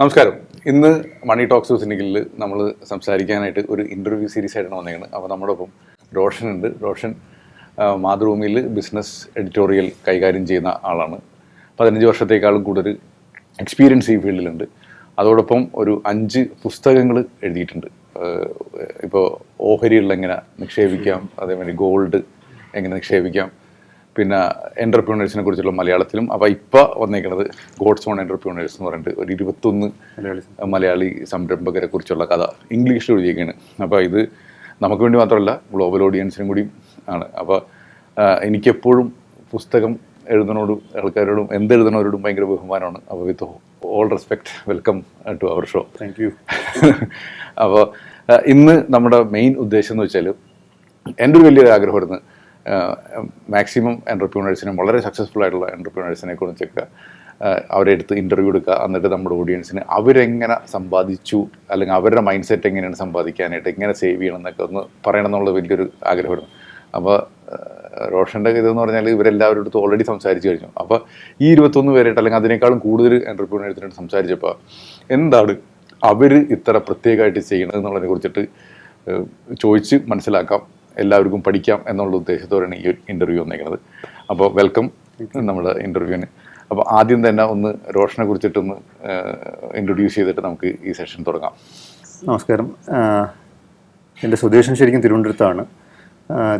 നമസ്കാരം. ഇന്ന് മണി ടോക്സ് സിനിക്കിൽ നമ്മൾ സംസാരിക്കാനായിട്ട് ഒരു ഇന്റർവ്യൂ സീരീസ് ആയിട്ടാണ് വന്നിരിക്കുന്നത് അപ്പോൾ നമ്മുടെ ഒപ്പം റോഷൻ ഉണ്ട്. റോഷൻ മാതൃഭൂമിയിൽ ബിസിനസ് എഡിറ്റോറിയൽ കൈകാര്യം ചെയ്യുന്ന ആളാണ്. പതിനഞ്ച് വർഷത്തേക്കാളും കൂടുതൽ എക്സ്പീരിയൻസ് ഈ ഫീൽഡിലുണ്ട് അതോടൊപ്പം ഒരു അഞ്ച് പുസ്തകങ്ങൾ എഴുതിയിട്ടുണ്ട്. ഇപ്പോൾ ഓഹരികളിൽ എങ്ങനെ നിക്ഷേപിക്കാം അതേമാതിരി ഗോൾഡ് എങ്ങനെ നിക്ഷേപിക്കാം പിന്നെ എന്റർപ്രീനേഴ്സിനെ കുറിച്ചുള്ള മലയാളത്തിലും അപ്പോൾ ഇപ്പോൾ വന്നേക്കുന്നത് ഗോഡ്സ് ഓൺ എന്റർപ്രീനേഴ്സ് എന്ന് പറഞ്ഞിട്ട് ഒരു ഇരുപത്തൊന്ന് മലയാളി സംരംഭകരെ കുറിച്ചുള്ള കഥ ഇംഗ്ലീഷിൽ എഴുതിയേക്കാണ്. അപ്പോൾ ഇത് നമുക്ക് വേണ്ടി മാത്രമല്ല ഗ്ലോബൽ ഓഡിയൻസിനും കൂടി ആണ്. അപ്പോൾ എനിക്കെപ്പോഴും പുസ്തകം എഴുതുന്നവരോടും ആൾക്കാരോടും എന്തെഴുതുന്നവരോടും ഭയങ്കര ബഹുമാനമാണ്. അപ്പോൾ with all respect welcome to our show thank you അപ്പോൾ ഇന്ന് നമ്മുടെ മെയിൻ ഉദ്ദേശം എന്ന് വെച്ചാൽ എന്റെ ഒരു വലിയൊരു ആഗ്രഹമായിരുന്നു മാക്സിമം എന്റർപ്രീനേഴ്സിനും വളരെ സക്സസ്ഫുൾ ആയിട്ടുള്ള എന്റർപ്രീനേഴ്സിനെ കുറിച്ചൊക്കെ ആഹ് അവരെ അടുത്ത് ഇന്റർവ്യൂ എടുക്കുക. എന്നിട്ട് നമ്മുടെ ഓഡിയൻസിന് അവരെങ്ങനെ സമ്പാദിച്ചു അല്ലെങ്കിൽ അവരുടെ മൈൻഡ് സെറ്റ് എങ്ങനെയാണ് സമ്പാദിക്കാനായിട്ട് എങ്ങനെ സേവ് ചെയ്യണം എന്നൊക്കെ ഒന്ന് പറയണം എന്നുള്ള വലിയൊരു ആഗ്രഹമായിരുന്നു അപ്പോൾ റോഷന്റെ ഇതെന്ന് പറഞ്ഞാൽ ഇവരെല്ലാവരുടെ അടുത്ത് ഓൾറെഡി സംസാരിച്ചു കഴിഞ്ഞു. അപ്പോൾ ഈ ഇരുപത്തൊന്ന് പേരായിട്ട് അല്ലെങ്കിൽ അതിനേക്കാളും കൂടുതൽ എന്റർപ്രീനേഴ്സിനോട് സംസാരിച്ചപ്പോൾ എന്താണ് അവർ ഇത്ര പ്രത്യേകമായിട്ട് ചെയ്യണത് എന്നുള്ളതിനെ കുറിച്ചിട്ട് ചോദിച്ച് മനസ്സിലാക്കാം. എല്ലാവർക്കും പഠിക്കാം എന്നുള്ള ഉദ്ദേശത്തോടെയാണ് ഈ ഇന്റർവ്യൂ വന്നേക്കുന്നത്. അപ്പോൾ വെൽക്കം നമ്മുടെ ഇന്റർവ്യൂവിന് അപ്പോൾ ആദ്യം തന്നെ ഒന്ന് റോഷനെ കുറിച്ചിട്ടൊന്ന് ഇൻട്രൊഡ്യൂസ് ചെയ്തിട്ട് നമുക്ക് ഈ സെഷൻ തുടങ്ങാം. നമസ്കാരം. എന്റെ സ്വദേശം ശരിക്കും തിരുവനന്തപുരത്താണ്.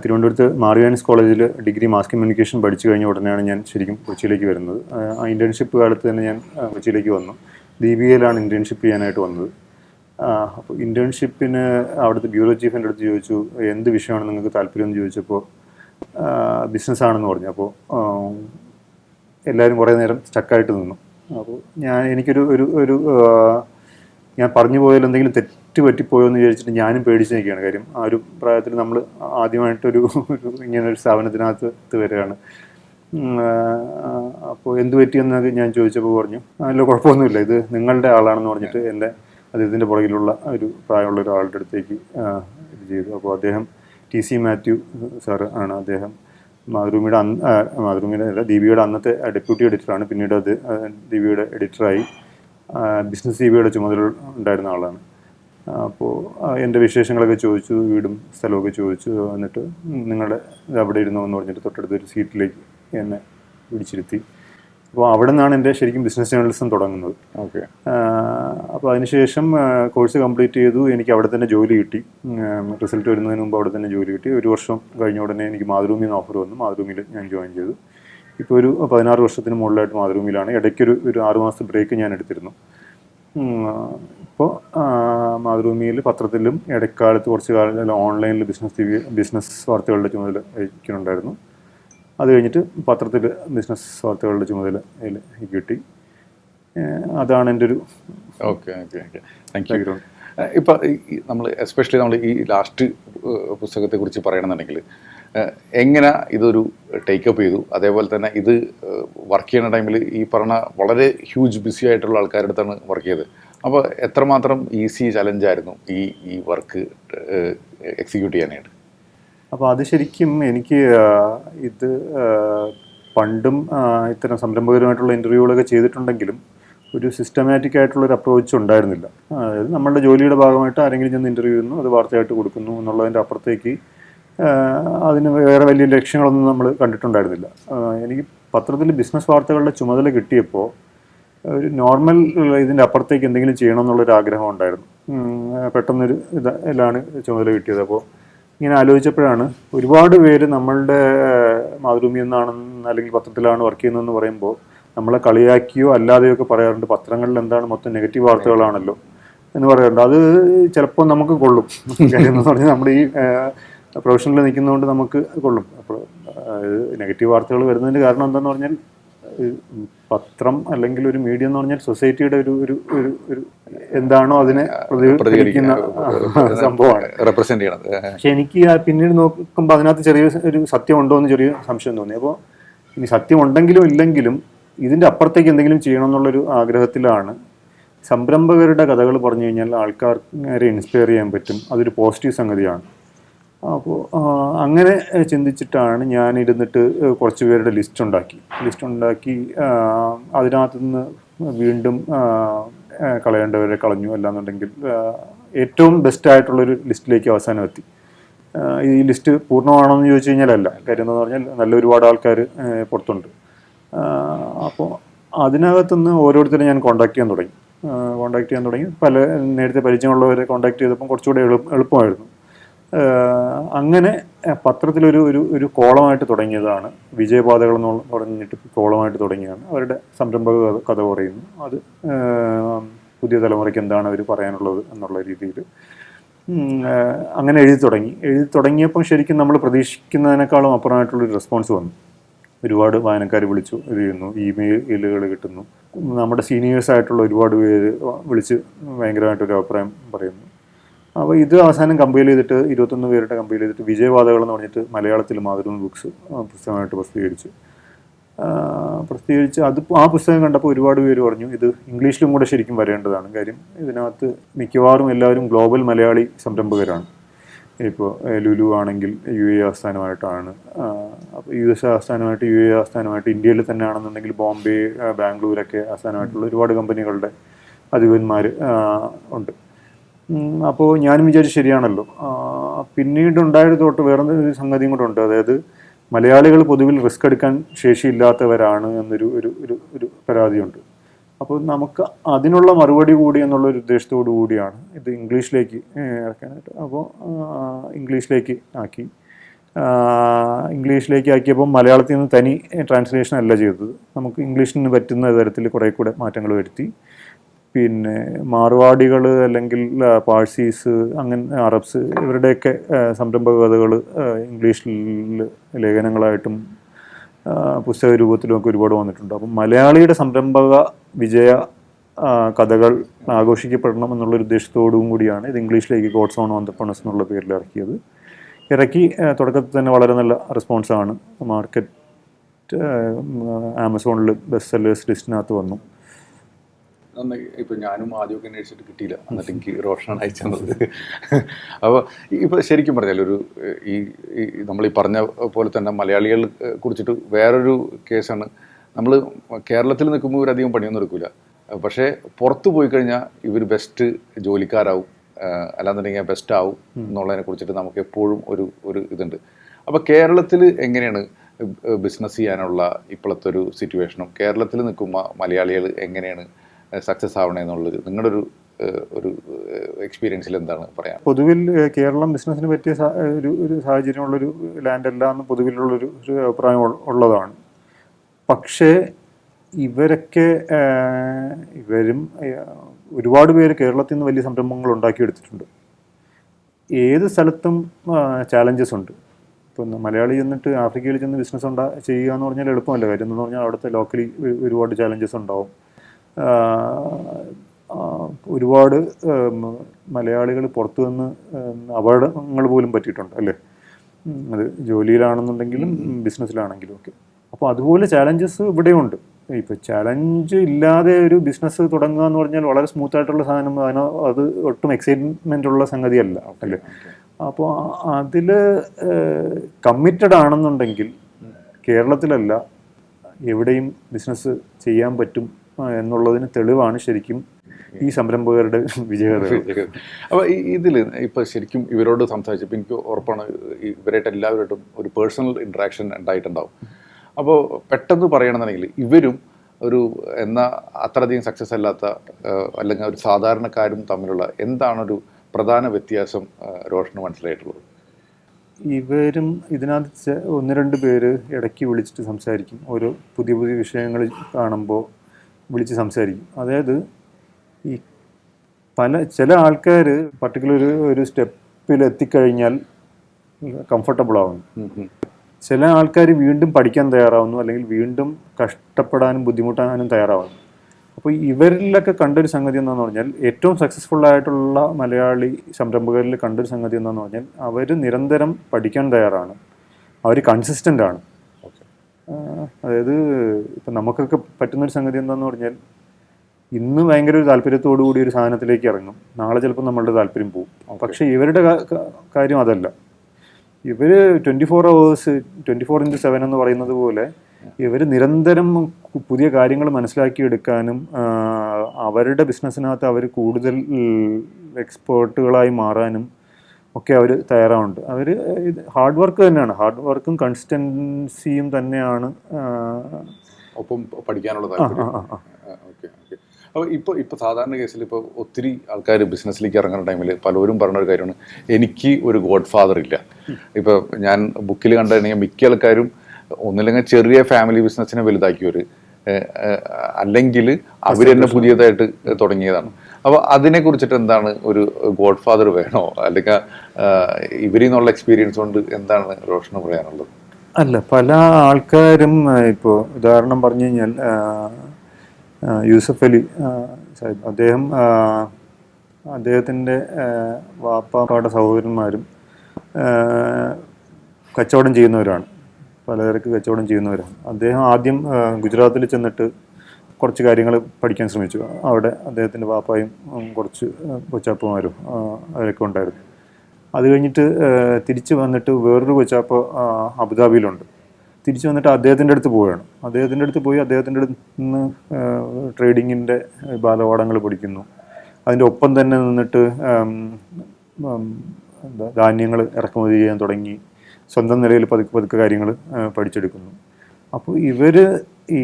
തിരുവനന്തപുരത്ത് മാറിയാനിസ് കോളേജിൽ ഡിഗ്രി മാസ് കമ്മ്യൂണിക്കേഷൻ പഠിച്ചു കഴിഞ്ഞ ഉടനെയാണ് ഞാൻ ശരിക്കും കൊച്ചിയിലേക്ക് വരുന്നത്. ആ ഇന്റേൺഷിപ്പ് കാലത്ത് തന്നെ ഞാൻ കൊച്ചിയിലേക്ക് വന്നു. ദീപികയിലാണ് ഇന്റേൺഷിപ്പ് ചെയ്യാനായിട്ട് വന്നത്. അപ്പോൾ ഇന്റേൺഷിപ്പിന് അവിടുത്തെ ബ്യൂറോ ചീഫിന്റെ അടുത്ത് ചോദിച്ചു എന്ത് വിഷയമാണ് നിങ്ങൾക്ക് താല്പര്യം? എന്ന് ചോദിച്ചപ്പോൾ ബിസിനസ് ആണെന്ന് പറഞ്ഞു. അപ്പോൾ എല്ലാവരും കുറേ നേരം സ്റ്റക്കായിട്ട് നിന്നു. അപ്പോൾ ഞാൻ എനിക്കൊരു ഒരു ഒരു ഞാൻ പറഞ്ഞു പോയാൽ എന്തെങ്കിലും തെറ്റ് പറ്റിപ്പോയോ എന്ന് വിചാരിച്ചിട്ട് ഞാനും പേടിച്ച് നിൽക്കുകയാണ്. കാര്യം ആ ഒരു പ്രായത്തിൽ നമ്മൾ ആദ്യമായിട്ടൊരു ഒരു ഇങ്ങനെ ഒരു സ്ഥാപനത്തിനകത്ത് വരികയാണ്. അപ്പോൾ എന്ത് പറ്റിയെന്ന് ഞാൻ ചോദിച്ചപ്പോൾ പറഞ്ഞു അല്ല കുഴപ്പമൊന്നുമില്ല. ഇത് നിങ്ങളുടെ ആളാണെന്ന് പറഞ്ഞിട്ട് എന്റെ അദ്ദേഹത്തിന്റെ പുറകിലുള്ള ഒരു പ്രായമുള്ള ഒരാളുടെ അടുത്തേക്ക് ഇത് ചെയ്തു. അപ്പോൾ അദ്ദേഹം ടി സി മാത്യു സാറ് ആണ് അദ്ദേഹം. മാതൃഭൂമിയുടെ അന്ന് മാതൃഭൂമിയുടെ അല്ല ദീപികയുടെ അന്നത്തെ ഡെപ്യൂട്ടി എഡിറ്ററാണ്. പിന്നീട് അത് ദീപിയുടെ എഡിറ്ററായി ബിസിനസ് ദീപികയുടെ ചുമതല ഉണ്ടായിരുന്ന ആളാണ്. അപ്പോൾ എന്റെ വിശേഷങ്ങളൊക്കെ ചോദിച്ചു വീടും സ്ഥലമൊക്കെ ചോദിച്ചു. എന്നിട്ട് നിങ്ങളുടെ അവിടെ ഇരുന്നോ? എന്ന് പറഞ്ഞിട്ട് തൊട്ടടുത്തൊരു സീറ്റിലേക്ക് എന്നെ പിടിച്ചിരുത്തി അപ്പോൾ അവിടെ നിന്നാണ് എന്റെ ശരിക്കും ബിസിനസ് ജേർണലിസം തുടങ്ങുന്നത്. ഓക്കെ. അപ്പോൾ അതിനുശേഷം കോഴ്സ് കംപ്ലീറ്റ് ചെയ്തു. എനിക്ക് അവിടെ തന്നെ ജോലി കിട്ടി. റിസൾട്ട് വരുന്നതിന് മുമ്പ് അവിടെ തന്നെ ജോലി കിട്ടി. ഒരു വർഷം കഴിഞ്ഞ ഉടനെ എനിക്ക് മാതൃഭൂമിയിൽ നിന്ന് ഓഫർ വന്നു. മാതൃഭൂമിയിൽ ഞാൻ ജോയിൻ ചെയ്തു. ഇപ്പോൾ ഒരു പതിനാറ് വർഷത്തിന് മുകളിലായിട്ട് മാതൃഭൂമിയിലാണ്. ഇടയ്ക്കൊരു ഒരു ആറ് മാസത്തെ ബ്രേക്ക് ഞാൻ എടുത്തിരുന്നു. ഇപ്പോൾ മാതൃഭൂമിയിൽ പത്രത്തിലും ഇടക്കാലത്ത് കുറച്ച് കാലം ഓൺലൈനിൽ ബിസിനസ് ബിസിനസ് വാർത്തകളുടെ ചുമതല വഹിക്കുന്നുണ്ടായിരുന്നു. അത് കഴിഞ്ഞിട്ട് പത്രത്തിൽ ബിസിനസ് വാർത്തകളുടെ ചുമതല കിട്ടി അതാണ് എന്റെ ഒരു okay okay okay. Thank you ഇപ്പം നമ്മൾ എസ്പെഷ്യലി നമ്മൾ ഈ ലാസ്റ്റ് പുസ്തകത്തെക്കുറിച്ച് പറയണമെന്നുണ്ടെങ്കിൽ എങ്ങനെ ഇതൊരു ടേക്കപ്പ് ചെയ്തു? അതേപോലെ തന്നെ ഇത് വർക്ക് ചെയ്യുന്ന ടൈമിൽ ഈ പറഞ്ഞ വളരെ ഹ്യൂജ് ബിസി ആയിട്ടുള്ള ആൾക്കാരുടെ അടുത്താണ് വർക്ക് ചെയ്തത്. അപ്പോൾ എത്രമാത്രം ഈസി ചലഞ്ചായിരുന്നു ഈ ഈ വർക്ക് എക്സിക്യൂട്ട് ചെയ്യാനായിട്ട്? അപ്പോൾ അത് ശരിക്കും എനിക്ക് ഇത് പണ്ടും ഇത്തരം സംരംഭകരുമായിട്ടുള്ള ഇന്റർവ്യൂകളൊക്കെ ചെയ്തിട്ടുണ്ടെങ്കിലും ഒരു സിസ്റ്റമാറ്റിക് ആയിട്ടുള്ള ഒരു അപ്രോച്ച് ഉണ്ടായിരുന്നില്ല. അതായത് നമ്മളുടെ ജോലിയുടെ ഭാഗമായിട്ട് ആരെങ്കിലും ചെന്ന് ഇന്റർവ്യൂ ചെയ്യുന്നു അത് വാർത്തയായിട്ട് കൊടുക്കുന്നു എന്നുള്ളതിന്റെ അപ്പുറത്തേക്ക് അതിന് വേറെ വലിയ ലക്ഷ്യങ്ങളൊന്നും നമ്മൾ കണ്ടിട്ടുണ്ടായിരുന്നില്ല. എനിക്ക് പത്രത്തിൽ ബിസിനസ് വാർത്തകളുടെ ചുമതല കിട്ടിയപ്പോൾ ഒരു നോർമൽ ഇതിന്റെ അപ്പുറത്തേക്ക് എന്തെങ്കിലും ചെയ്യണം എന്നുള്ളൊരു ആഗ്രഹം ഉണ്ടായിരുന്നു. പെട്ടെന്നൊരു ഇതാണ് ചുമതല കിട്ടിയത്. അപ്പോൾ ഇങ്ങനെ ആലോചിച്ചപ്പോഴാണ് ഒരുപാട് പേര് നമ്മളുടെ മാതൃഭൂമി എന്നാണെന്ന് അല്ലെങ്കിൽ പത്രത്തിലാണ് വർക്ക് ചെയ്യുന്നതെന്ന് പറയുമ്പോൾ നമ്മളെ കളിയാക്കിയോ അല്ലാതെയോ ഒക്കെ പറയാറുണ്ട് പത്രങ്ങളിൽ എന്താണ് മൊത്തം നെഗറ്റീവ് വാർത്തകളാണല്ലോ എന്ന് പറയാറുണ്ട്. അത് ചിലപ്പോൾ നമുക്ക് കൊള്ളും. കാര്യം പറഞ്ഞാൽ നമ്മുടെ ഈ പ്രൊഫഷനിൽ നിൽക്കുന്നതുകൊണ്ട് നമുക്ക് കൊള്ളും. അപ്പോൾ നെഗറ്റീവ് വാർത്തകൾ വരുന്നതിന്റെ കാരണം എന്താണെന്ന് പറഞ്ഞാൽ പത്രം അല്ലെങ്കിൽ ഒരു മീഡിയ എന്ന് പറഞ്ഞാൽ സൊസൈറ്റിയുടെ ഒരു ഒരു ഒരു ഒരു എന്താണോ അതിനെ പ്രതികരിക്കുന്ന സംഭവമാണ്. റെപ്രസെന്റ് ചെയ്യണത്. പക്ഷെ എനിക്ക് പിന്നീട് നോക്കുമ്പോൾ അതിനകത്ത് ചെറിയ ഒരു സത്യം ഉണ്ടോ എന്ന് ചെറിയ സംശയം തോന്നി. അപ്പോൾ ഇനി സത്യം ഉണ്ടെങ്കിലും ഇല്ലെങ്കിലും ഇതിന്റെ അപ്പുറത്തേക്ക് എന്തെങ്കിലും ചെയ്യണം എന്നുള്ളൊരു ആഗ്രഹത്തിലാണ്. സംരംഭകരുടെ കഥകൾ പറഞ്ഞു കഴിഞ്ഞാൽ ആൾക്കാരെ ഇൻസ്പയർ ചെയ്യാൻ പറ്റും. അതൊരു പോസിറ്റീവ് സംഗതിയാണ്. അപ്പോൾ അങ്ങനെ ചിന്തിച്ചിട്ടാണ് ഞാൻ ഇരുന്നിട്ട് കുറച്ച് പേരുടെ ലിസ്റ്റ് ഉണ്ടാക്കി ലിസ്റ്റ് ഉണ്ടാക്കി അതിനകത്തുനിന്ന് അതിനകത്ത് നിന്ന് വീണ്ടും കളയേണ്ടവരെ കളഞ്ഞു അല്ലാന്നുണ്ടെങ്കിൽ ഏറ്റവും ബെസ്റ്റ് ആയിട്ടുള്ളൊരു ലിസ്റ്റിലേക്ക് അവസാനം എത്തി. ഈ ലിസ്റ്റ് പൂർണമാണോ എന്ന് ചോദിച്ചു കഴിഞ്ഞാൽ അല്ല കാര്യം എന്ന് പറഞ്ഞാൽ നല്ല ഒരുപാട് ആൾക്കാർ പുറത്തുണ്ട്. അപ്പോൾ അതിനകത്തുനിന്ന് ഓരോരുത്തരെ ഞാൻ കോൺടാക്ട് ചെയ്യാൻ തുടങ്ങി. കോൺടാക്ട് ചെയ്യാൻ തുടങ്ങി. പല നേരത്തെ പരിചയമുള്ളവരെ കോൺടാക്ട് ചെയ്തപ്പം കുറച്ചുകൂടെ എളു എളുപ്പമായിരുന്നു. അങ്ങനെ പത്രത്തിലൊരു ഒരു ഒരു കോളമായിട്ട് തുടങ്ങിയതാണ്. വിജയപാതകൾ എന്ന് പറഞ്ഞിട്ട് കോളമായിട്ട് തുടങ്ങിയതാണ്. അവരുടെ സംരംഭക കഥ പറയുന്നു. അത് പുതിയ തലമുറയ്ക്ക് എന്താണ് അവർ പറയാനുള്ളത് എന്നുള്ള രീതിയിൽ അങ്ങനെ എഴുതി തുടങ്ങി. എഴുതി തുടങ്ങിയപ്പം ശരിക്കും നമ്മൾ പ്രതീക്ഷിക്കുന്നതിനേക്കാളും അപ്പുറമായിട്ടുള്ളൊരു റെസ്പോൺസ് വന്നു. ഒരുപാട് വായനക്കാർ വിളിച്ചു ഇത് ചെയ്യുന്നു. ഇമെയിലുകൾ കിട്ടുന്നു. നമ്മുടെ സീനിയേഴ്സ് ആയിട്ടുള്ള ഒരുപാട് പേര് വിളിച്ച് ഭയങ്കരമായിട്ടൊരു അഭിപ്രായം പറയുന്നു. അപ്പോൾ ഇത് അവസാനം കമ്പയിൽ ചെയ്തിട്ട് ഇരുപത്തൊന്ന് പേരുടെ കമ്പയിൽ ചെയ്തിട്ട് വിജയവാദകൾ എന്ന് പറഞ്ഞിട്ട് മലയാളത്തിൽ മാതൃഭൂമി ബുക്സ് പുസ്തകമായിട്ട് പ്രസിദ്ധീകരിച്ചു. പ്രസിദ്ധീകരിച്ച് അത് ആ പുസ്തകം കണ്ടപ്പോൾ ഒരുപാട് പേര് പറഞ്ഞു ഇത് ഇംഗ്ലീഷിലും കൂടെ ശരിക്കും വരേണ്ടതാണ്. കാര്യം ഇതിനകത്ത് മിക്കവാറും എല്ലാവരും ഗ്ലോബൽ മലയാളി സംരംഭകരാണ്. ഇപ്പോൾ ലുലു ആണെങ്കിൽ യു എ ആസ്ഥാനമായിട്ടാണ്. അപ്പോൾ യു എസ് ആസ്ഥാനമായിട്ട് യു എ ആസ്ഥാനമായിട്ട് ഇന്ത്യയിൽ തന്നെ ആണെന്നുണ്ടെങ്കിൽ ബോംബെ ബാംഗ്ലൂരൊക്കെ ആസ്ഥാനമായിട്ടുള്ള ഒരുപാട് കമ്പനികളുടെ അധിപന്മാർ ഉണ്ട്. അപ്പോൾ ഞാനും വിചാരിച്ചു ശരിയാണല്ലോ. ആ, പിന്നീട് ഉണ്ടായത് തൊട്ട് വേറെ ഒരു സംഗതിയും കൂടെ ഉണ്ട്. അതായത് മലയാളികൾ പൊതുവിൽ റിസ്ക് എടുക്കാൻ ശേഷിയില്ലാത്തവരാണ് എന്നൊരു ഒരു ഒരു ഒരു പരാതിയുണ്ട്. അപ്പോൾ നമുക്ക് അതിനുള്ള മറുപടി കൂടി എന്നുള്ള ഒരു ഉദ്ദേശത്തോടു കൂടിയാണ് ഇത് ഇംഗ്ലീഷിലേക്ക് ഇറക്കാനായിട്ട്. അപ്പോൾ ഇംഗ്ലീഷിലേക്ക് ആക്കി. ഇംഗ്ലീഷിലേക്ക് ആക്കിയപ്പോൾ മലയാളത്തിൽ നിന്ന് തനി ട്രാൻസ്ലേഷൻ അല്ല ചെയ്തത്. നമുക്ക് ഇംഗ്ലീഷിന് പറ്റുന്ന തരത്തിൽ കുറേ കൂടെ മാറ്റങ്ങൾ വരുത്തി. പിന്നെ മാർവാടികൾ അല്ലെങ്കിൽ പാഴ്സീസ് അങ്ങനെ അറബ്സ് ഇവരുടെയൊക്കെ സംരംഭക കഥകൾ ഇംഗ്ലീഷിൽ ലേഖനങ്ങളായിട്ടും പുസ്തക രൂപത്തിലും ഒക്കെ ഒരുപാട് വന്നിട്ടുണ്ട്. അപ്പം മലയാളിയുടെ സംരംഭക വിജയ കഥകൾ ആഘോഷിക്കപ്പെടണം എന്നുള്ള ഉദ്ദേശത്തോടും കൂടിയാണ് ഇത് ഇംഗ്ലീഷിലേക്ക് ഗോഡ്സ് ഓൺ ഓന്തപ്പണസ് എന്നുള്ള പേരിൽ ഇറക്കിയത്. ഇറക്കി തുടക്കത്തിൽ തന്നെ വളരെ നല്ല റെസ്പോൺസാണ്. മാർക്കറ്റ് ആമസോണിൽ ബെസ്റ്റ് സെല്ലേഴ്സ് ലിസ്റ്റിനകത്ത് വന്നു. നന്നായി ഇപ്പൊ ഞാനും ആദ്യമൊക്കെ അന്വേഷിച്ചിട്ട് കിട്ടിയില്ല. എന്നിട്ട് എനിക്ക് റോഷനാണ് അയച്ചു തന്നത്. അപ്പോൾ ഇപ്പൊ ശരിക്കും പറഞ്ഞാൽ ഒരു ഈ നമ്മൾ ഈ പറഞ്ഞ പോലെ തന്നെ മലയാളികൾ കുറിച്ചിട്ട് വേറൊരു കേസാണ്. നമ്മൾ കേരളത്തിൽ നിൽക്കുമ്പോൾ ഇവരധികം പണിയൊന്നും എടുക്കില്ല പക്ഷേ പുറത്ത് പോയി കഴിഞ്ഞാൽ ഇവർ ബെസ്റ്റ് ജോലിക്കാരാവും. അല്ലാന്നുണ്ടെങ്കിൽ ബെസ്റ്റ് ആവും എന്നുള്ളതിനെ കുറിച്ചിട്ട് നമുക്ക് എപ്പോഴും ഒരു ഒരു ഇതുണ്ട്. അപ്പോൾ കേരളത്തിൽ എങ്ങനെയാണ് ബിസിനസ് ചെയ്യാനുള്ള ഇപ്പോഴത്തെ ഒരു സിറ്റുവേഷനും കേരളത്തിൽ നിൽക്കുമ്പോൾ മലയാളികൾ എങ്ങനെയാണ് സക്സസ് ആവണേ എന്നുള്ളത് നിങ്ങളുടെ ഒരു ഒരു എക്സ്പീരിയൻസിൽ എന്താണ് പറയാൻ പൊതുവിൽ കേരളം ബിസിനസ്സിന് പറ്റിയ ഒരു ഒരു സാഹചര്യമുള്ളൊരു ലാൻഡ് അല്ല എന്ന് പൊതുവിലുള്ളൊരു ഒരു അഭിപ്രായം ഉള്ളതാണ്. പക്ഷേ ഇവരൊക്കെ ഇവരും ഒരുപാട് പേര് കേരളത്തിൽ നിന്ന് വലിയ സംരംഭങ്ങൾ ഉണ്ടാക്കിയെടുത്തിട്ടുണ്ട്. ഏത് സ്ഥലത്തും ചാലഞ്ചസ് ഉണ്ട്. ഇപ്പം മലയാളി ചെന്നിട്ട് ആഫ്രിക്കയിൽ ചെന്ന് ബിസിനസ് ഉണ്ടാ ചെയ്യുക എന്ന് പറഞ്ഞാൽ എളുപ്പമല്ല. കാര്യം എന്ന് പറഞ്ഞാൽ അവിടുത്തെ ലോക്കലി ഒരുപാട് ചാലഞ്ചസ് ഉണ്ടാവും. ഒരുപാട് മലയാളികൾ പുറത്തു നിന്ന് അപകടങ്ങൾ പോലും പറ്റിയിട്ടുണ്ട് അല്ലേ? അത് ജോലിയിലാണെന്നുണ്ടെങ്കിലും ബിസിനസ്സിലാണെങ്കിലും ഒക്കെ. അപ്പോൾ അതുപോലെ ചാലഞ്ചസ് ഇവിടെയുണ്ട്. ഇപ്പോൾ ചലഞ്ച് ഇല്ലാതെ ഒരു ബിസിനസ് തുടങ്ങുക എന്ന് പറഞ്ഞാൽ വളരെ സ്മൂത്ത് ആയിട്ടുള്ള സാധനം അതിന് അത് ഒട്ടും എക്സൈറ്റ്മെന്റ് ഉള്ള സംഗതിയല്ല അല്ലേ? അപ്പോൾ അതിൽ കമ്മിറ്റഡ് ആണെന്നുണ്ടെങ്കിൽ കേരളത്തിലല്ല എവിടെയും ബിസിനസ് ചെയ്യാൻ പറ്റും എന്നുള്ളതിന് തെളിവാണ് ശരിക്കും ഈ സംരംഭകരുടെ വിജയകഥകൾ. അപ്പോൾ ഈ ഇതിൽ ഇപ്പോൾ ശരിക്കും ഇവരോട് സംസാരിച്ചപ്പോൾ എനിക്ക് ഉറപ്പാണ് ഇവരായിട്ട് എല്ലാവരോടും ഒരു പേഴ്സണൽ ഇൻട്രാക്ഷൻ ഉണ്ടായിട്ടുണ്ടാവും. അപ്പോൾ പെട്ടെന്ന് പറയണമെന്നുണ്ടെങ്കിൽ ഇവരും ഒരു എന്നാ അത്രയധികം സക്സസ് അല്ലാത്ത അല്ലെങ്കിൽ ഒരു സാധാരണക്കാരും തമ്മിലുള്ള എന്താണൊരു പ്രധാന വ്യത്യാസം രോഷന് റോഷന് മനസ്സിലായിട്ടുള്ളത്? ഇവരും ഇതിനകത്ത് ഒന്ന് രണ്ട് പേര് ഇടയ്ക്ക് വിളിച്ചിട്ട് സംസാരിക്കും. ഓരോ പുതിയ പുതിയ വിഷയങ്ങൾ കാണുമ്പോൾ വിളിച്ച് സംസാരിക്കും. അതായത് ഈ പല ചില ആൾക്കാർ പർട്ടിക്കുലർ ഒരു സ്റ്റെപ്പിൽ എത്തിക്കഴിഞ്ഞാൽ കംഫർട്ടബിൾ ആവുന്നു. ചില ആൾക്കാർ വീണ്ടും പഠിക്കാൻ തയ്യാറാവുന്നു അല്ലെങ്കിൽ വീണ്ടും കഷ്ടപ്പെടാനും ബുദ്ധിമുട്ടാനും തയ്യാറാവുന്നു. അപ്പോൾ ഇവരിലൊക്കെ കണ്ടൊരു സംഗതി എന്താണെന്ന് പറഞ്ഞാൽ ഏറ്റവും സക്സസ്ഫുൾ ആയിട്ടുള്ള മലയാളി സംരംഭകരിൽ കണ്ടൊരു സംഗതി എന്താണെന്ന് പറഞ്ഞാൽ അവർ നിരന്തരം പഠിക്കാൻ തയ്യാറാണ്. അവർ കൺസിസ്റ്റന്റ് ആണ്. അതായത് ഇപ്പം നമുക്കൊക്കെ പറ്റുന്നൊരു സംഗതി എന്താണെന്ന് പറഞ്ഞാൽ ഇന്ന് ഭയങ്കര ഒരു താല്പര്യത്തോടു കൂടി ഒരു സാധനത്തിലേക്ക് ഇറങ്ങും. നാളെ ചിലപ്പോൾ നമ്മളുടെ താല്പര്യം പോകും പക്ഷേ ഇവരുടെ കാര്യം അതല്ല. ഇവർ twenty four hours twenty four into seven എന്ന് പറയുന്നത് പോലെ ഇവർ നിരന്തരം പുതിയ കാര്യങ്ങൾ മനസ്സിലാക്കിയെടുക്കാനും അവരുടെ ബിസിനസ്സിനകത്ത് അവർ കൂടുതൽ എക്സ്പേർട്ടുകളായി മാറാനും ഒക്കെ അവർ തയ്യാറാവുന്നുണ്ട്. അവർ ഇത് ഹാർഡ് വർക്ക് തന്നെയാണ്. ഹാർഡ് വർക്കും കൺസിസ്റ്റൻസിയും തന്നെയാണ് ഒപ്പം പഠിക്കാനുള്ള താല്പര്യം. Okay okay. അപ്പോൾ ഇപ്പോൾ ഇപ്പോൾ സാധാരണ കേസിൽ ഇപ്പോൾ ഒത്തിരി ആൾക്കാർ ബിസിനസ്സിലേക്ക് ഇറങ്ങുന്ന ടൈമിൽ പലരും പറഞ്ഞ ഒരു കാര്യമാണ്. എനിക്ക് ഒരു ഗോഡ് ഫാദർ ഇല്ല. ഇപ്പോൾ ഞാൻ ബുക്കിൽ കണ്ടിട്ടുണ്ടെങ്കിൽ മിക്ക ആൾക്കാരും ഒന്നില്ലെങ്കിൽ ചെറിയ ഫാമിലി ബിസിനസ്സിനെ വലുതാക്കിയവർ അല്ലെങ്കിൽ അവർ തന്നെ പുതിയതായിട്ട് തുടങ്ങിയതാണ്. അപ്പോൾ അതിനെ കുറിച്ചിട്ട് എന്താണ് ഒരു ഗോഡ് ഫാദർ വേണോ? അല്ലെങ്കിൽ ഇവരിൽ നിന്നുള്ള എക്സ്പീരിയൻസ് കൊണ്ട് എന്താണ് റോഷന് പറയാനുള്ളത്? അല്ല പല ആൾക്കാരും ഇപ്പോൾ ഉദാഹരണം പറഞ്ഞു കഴിഞ്ഞാൽ യൂസഫ് അലി സാഹിബ്. അദ്ദേഹം അദ്ദേഹത്തിന്റെ വാപ്പാപ്പാടെ സഹോദരന്മാരും കച്ചവടം ചെയ്യുന്നവരാണ്. പലചരക്ക് കച്ചവടം ചെയ്യുന്നവരാണ്. അദ്ദേഹം ആദ്യം ഗുജറാത്തിൽ ചെന്നിട്ട് കുറച്ച് കാര്യങ്ങൾ പഠിക്കാൻ ശ്രമിച്ചു. അവിടെ അദ്ദേഹത്തിന്റെ വാപ്പായും ഉം, കുറച്ച് കൊച്ചാപ്പമാരും അവരൊക്കെ ഉണ്ടായിരുന്നു. അത് കഴിഞ്ഞിട്ട് തിരിച്ച് വന്നിട്ട് വേറൊരു കൊച്ചാപ്പ അബുദാബിയിലുണ്ട്. തിരിച്ച് വന്നിട്ട് അദ്ദേഹത്തിന്റെ അടുത്ത് പോവുകയാണ്. അദ്ദേഹത്തിന്റെ അടുത്ത് പോയി അദ്ദേഹത്തിന്റെ അടുത്ത് നിന്ന് ട്രേഡിങ്ങിന്റെ ബാലപാഠങ്ങൾ പഠിക്കുന്നു. അതിന്റെ ഒപ്പം തന്നെ നിന്നിട്ട് എന്താ ധാന്യങ്ങൾ ഇറക്കുമതി ചെയ്യാൻ തുടങ്ങി. സ്വന്തം നിലയിൽ പതുക്കെ പതുക്കെ കാര്യങ്ങൾ പഠിച്ചെടുക്കുന്നു. അപ്പോൾ ഇവർ ഈ